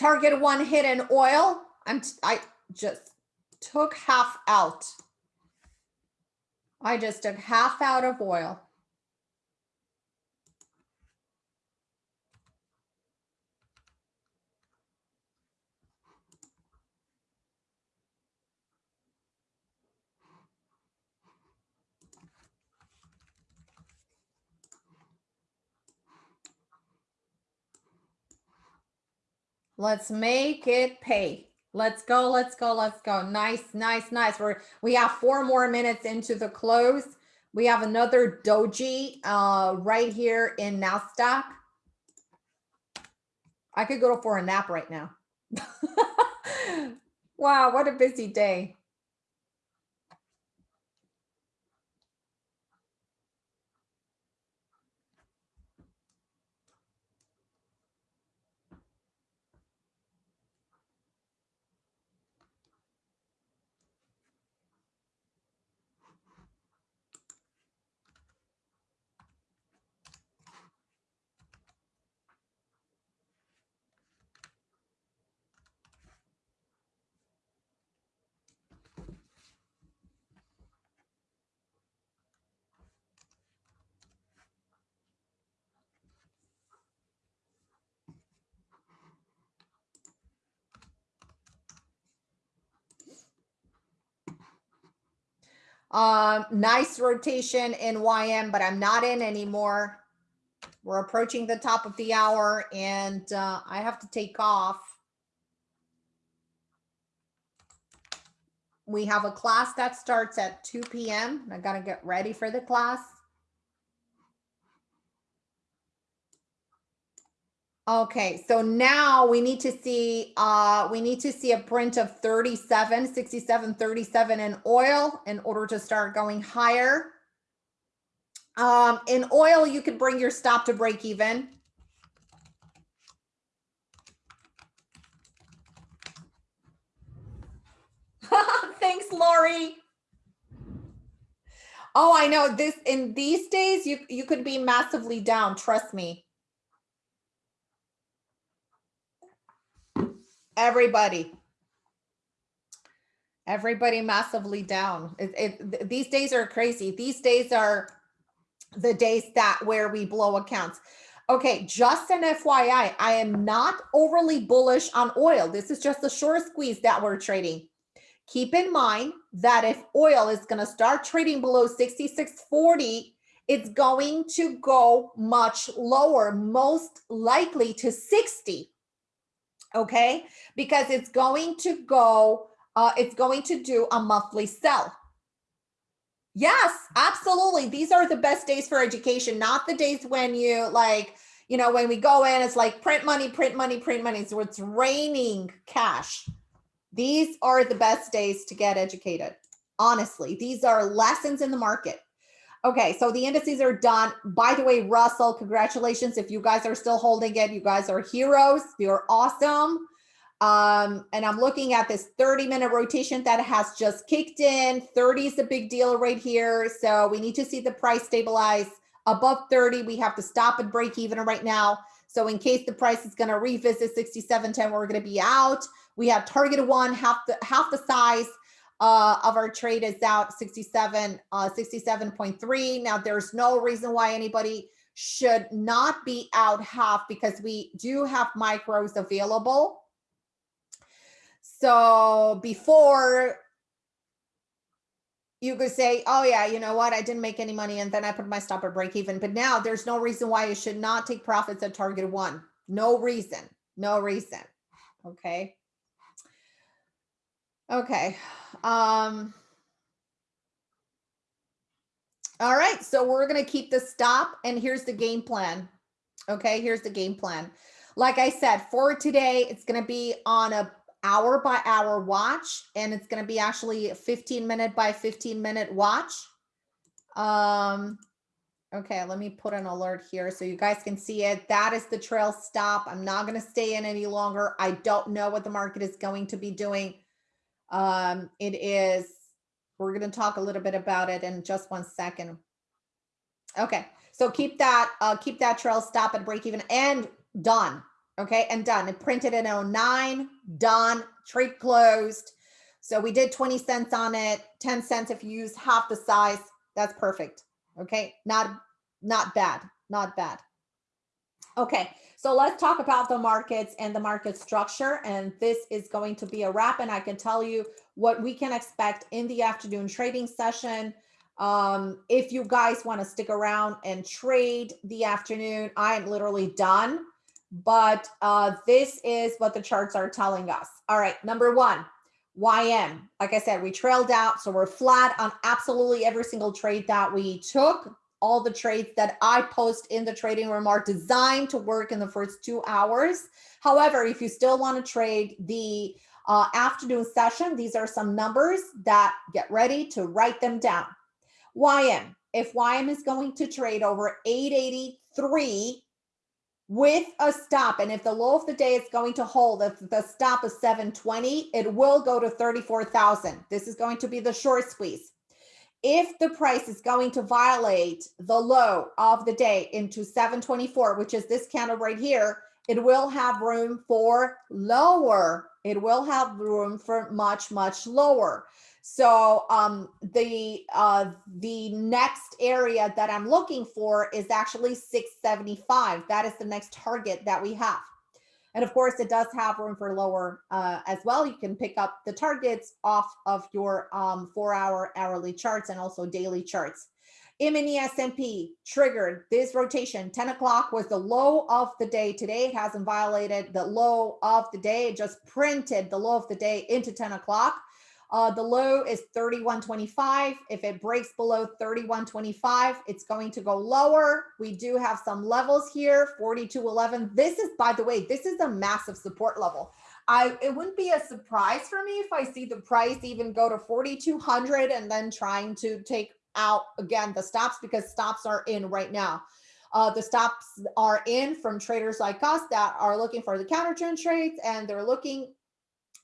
Target one hit in oil. I'm I just took half out. I just took half out of oil. Let's make it pay. Let's go, let's go, let's go. Nice, nice, nice. We're we have four more minutes into the close. We have another doji uh, right here in NASDAQ. I could go for a nap right now. wow, what a busy day. Um, nice rotation in YM, but I'm not in anymore. We're approaching the top of the hour and uh, I have to take off. We have a class that starts at 2 p.m. I got to get ready for the class. Okay, so now we need to see uh we need to see a print of 37, 67, 37 in oil in order to start going higher. Um in oil you could bring your stop to break even. Thanks, Lori. Oh, I know this in these days you you could be massively down, trust me. Everybody. Everybody massively down. It, it, these days are crazy. These days are the days that where we blow accounts. Okay, just an FYI, I am not overly bullish on oil. This is just a short squeeze that we're trading. Keep in mind that if oil is going to start trading below 66.40, it's going to go much lower, most likely to 60 okay? Because it's going to go, uh, it's going to do a monthly sell. Yes, absolutely. These are the best days for education, not the days when you like, you know, when we go in, it's like print money, print money, print money. So it's raining cash. These are the best days to get educated. Honestly, these are lessons in the market. Okay, so the indices are done. By the way, Russell, congratulations. If you guys are still holding it, you guys are heroes. You're awesome. Um, and I'm looking at this 30 minute rotation that has just kicked in. 30 is a big deal right here. So we need to see the price stabilize above 30. We have to stop and break even right now. So in case the price is going to revisit 67.10, we're going to be out. We have target one, half the half the size uh, of our trade is out 67, uh, 67.3. Now there's no reason why anybody should not be out half because we do have micros available. So before you could say, oh yeah, you know what? I didn't make any money and then I put my stop at break even. But now there's no reason why you should not take profits at target one. No reason, no reason. Okay. Okay. Um, all right, so we're to keep the stop and here's the game plan. Okay, here's the game plan. Like I said, for today, it's to be on a hour by hour watch and it's going to be actually a 15 minute by 15 minute watch. Um, okay, let me put an alert here so you guys can see it. That is the trail stop. I'm not going to stay in any longer. I don't know what the market is going to be doing. Um, it is, we're going to talk a little bit about it in just one second. Okay, so keep that, uh, keep that trail stop at break even and done. Okay, and done. It printed in 09, done, trade closed. So we did 20 cents on it, 10 cents if you use half the size. That's perfect. Okay, not not bad, not bad. Okay, so let's talk about the markets and the market structure. And this is going to be a wrap. And I can tell you what we can expect in the afternoon trading session. Um, if you guys want to stick around and trade the afternoon, I am literally done. But uh, this is what the charts are telling us. All right, number one, YM. Like I said, we trailed out. So we're flat on absolutely every single trade that we took all the trades that I post in the trading room are designed to work in the first two hours. However, if you still want to trade the uh, afternoon session, these are some numbers that get ready to write them down. YM, if YM is going to trade over 883 with a stop, and if the low of the day is going to hold, if the stop is 720, it will go to 34,000. This is going to be the short squeeze if the price is going to violate the low of the day into 724, which is this candle right here, it will have room for lower. It will have room for much, much lower. So um, the uh, the next area that I'm looking for is actually 675. That is the next target that we have. And of course, it does have room for lower uh, as well. You can pick up the targets off of your um, four hour hourly charts and also daily charts. M&E S&P triggered this rotation. 10 o'clock was the low of the day. Today it hasn't violated the low of the day. It just printed the low of the day into 10 o'clock. Uh, the low is 31.25. If it breaks below 31.25, it's going to go lower. We do have some levels here, 42.11. This is, by the way, this is a massive support level. I It wouldn't be a surprise for me if I see the price even go to 4,200 and then trying to take out, again, the stops because stops are in right now. Uh, the stops are in from traders like us that are looking for the counter trend trades and they're looking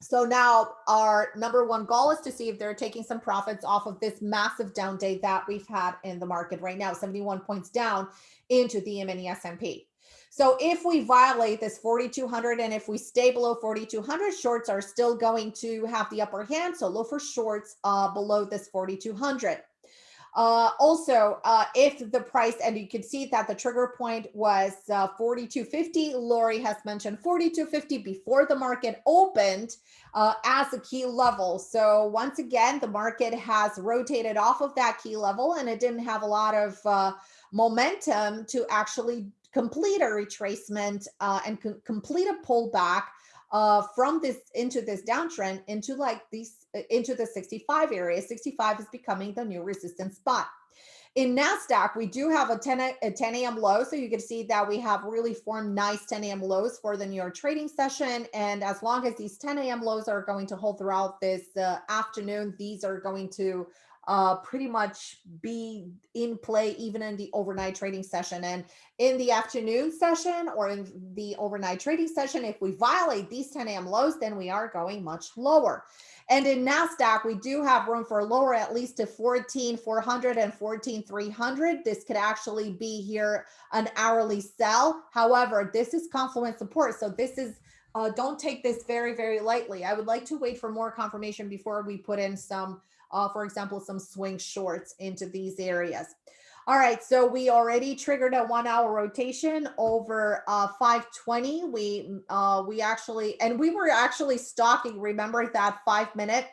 so now our number one goal is to see if they're taking some profits off of this massive down day that we've had in the market right now, 71 points down into the M&E S&P. So if we violate this 4,200 and if we stay below 4,200, shorts are still going to have the upper hand. So look for shorts uh, below this 4,200. Uh, also, uh, if the price, and you can see that the trigger point was uh, 42.50, Lori has mentioned 42.50 before the market opened uh, as a key level. So once again, the market has rotated off of that key level and it didn't have a lot of uh, momentum to actually complete a retracement uh, and complete a pullback from this into this downtrend into like these into the 65 area. 65 is becoming the new resistance spot. In NASDAQ, we do have a 10, a 10 a.m. low. So you can see that we have really formed nice 10 a.m. lows for the New York trading session. And as long as these 10 a.m. lows are going to hold throughout this uh, afternoon, these are going to uh, pretty much be in play even in the overnight trading session. And in the afternoon session or in the overnight trading session, if we violate these 10 a.m. lows, then we are going much lower. And in NASDAQ, we do have room for lower at least to 14,400 and 14,300. This could actually be here an hourly sell. However, this is confluence support. So this is uh, don't take this very, very lightly. I would like to wait for more confirmation before we put in some uh, for example, some swing shorts into these areas. All right, so we already triggered a one hour rotation over uh, 520. We uh, we actually, and we were actually stalking, remember that five minute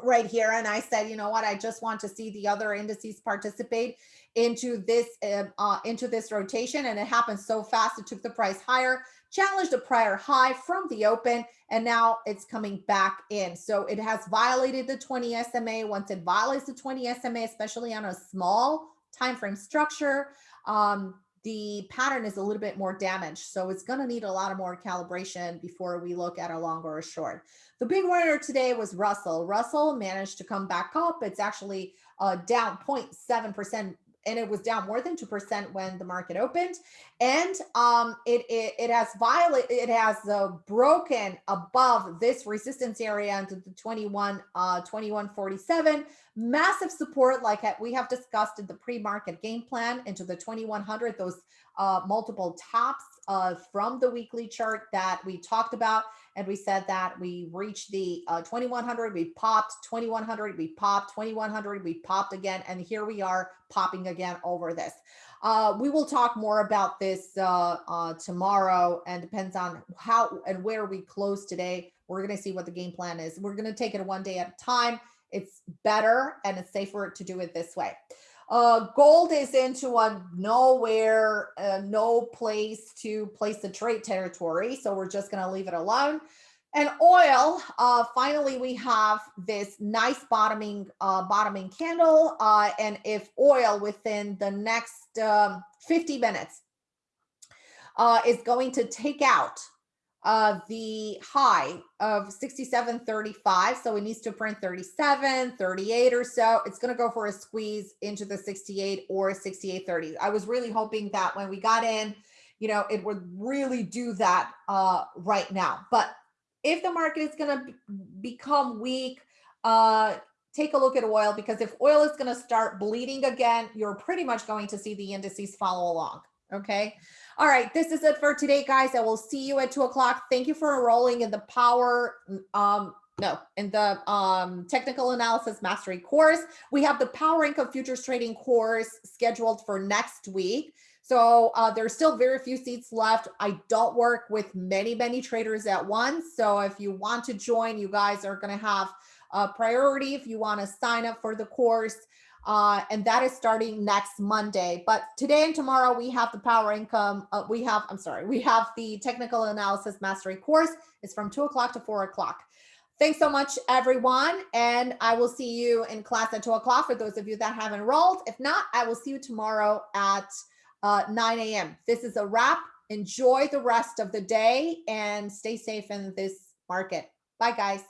right here. And I said, you know what, I just want to see the other indices participate into this uh, uh, into this rotation. And it happened so fast, it took the price higher challenged a prior high from the open, and now it's coming back in. So it has violated the 20 SMA. Once it violates the 20 SMA, especially on a small time frame structure, um, the pattern is a little bit more damaged. So it's going to need a lot of more calibration before we look at a long or a short. The big winner today was Russell. Russell managed to come back up. It's actually uh, down 0.7% and it was down more than 2% when the market opened. and um, it, it, it has violated, it has uh, broken above this resistance area into the 21, uh, 2147. Massive support, like we have discussed in the pre-market game plan into the 2100, those uh, multiple tops uh, from the weekly chart that we talked about. And we said that we reached the uh, 2100, we popped 2100, we popped 2100, we popped again. And here we are popping again over this. Uh, we will talk more about this uh, uh, tomorrow and depends on how and where we close today. We're going to see what the game plan is. We're going to take it one day at a time. It's better and it's safer to do it this way. Uh, gold is into a nowhere, uh, no place to place the trade territory. So we're just going to leave it alone. And oil, uh, finally, we have this nice bottoming uh, bottoming candle. Uh, and if oil within the next um, 50 minutes uh, is going to take out uh, the high of 67.35, so it needs to print 37, 38 or so, it's going to go for a squeeze into the 68 or 68.30. I was really hoping that when we got in, you know, it would really do that uh, right now. But if the market is going to become weak, uh, take a look at oil because if oil is going to start bleeding again, you're pretty much going to see the indices follow along. Okay. All right. This is it for today, guys. I will see you at two o'clock. Thank you for enrolling in the power. Um, no, in the um, technical analysis mastery course. We have the power income futures trading course scheduled for next week. So uh, there's still very few seats left. I don't work with many, many traders at once. So if you want to join, you guys are going to have a priority if you want to sign up for the course. Uh, and that is starting next Monday. But today and tomorrow we have the power income. Uh, we have, I'm sorry, we have the technical analysis mastery course. It's from two o'clock to four o'clock. Thanks so much, everyone. And I will see you in class at two o'clock for those of you that have enrolled. If not, I will see you tomorrow at uh, 9 a.m. This is a wrap. Enjoy the rest of the day and stay safe in this market. Bye, guys.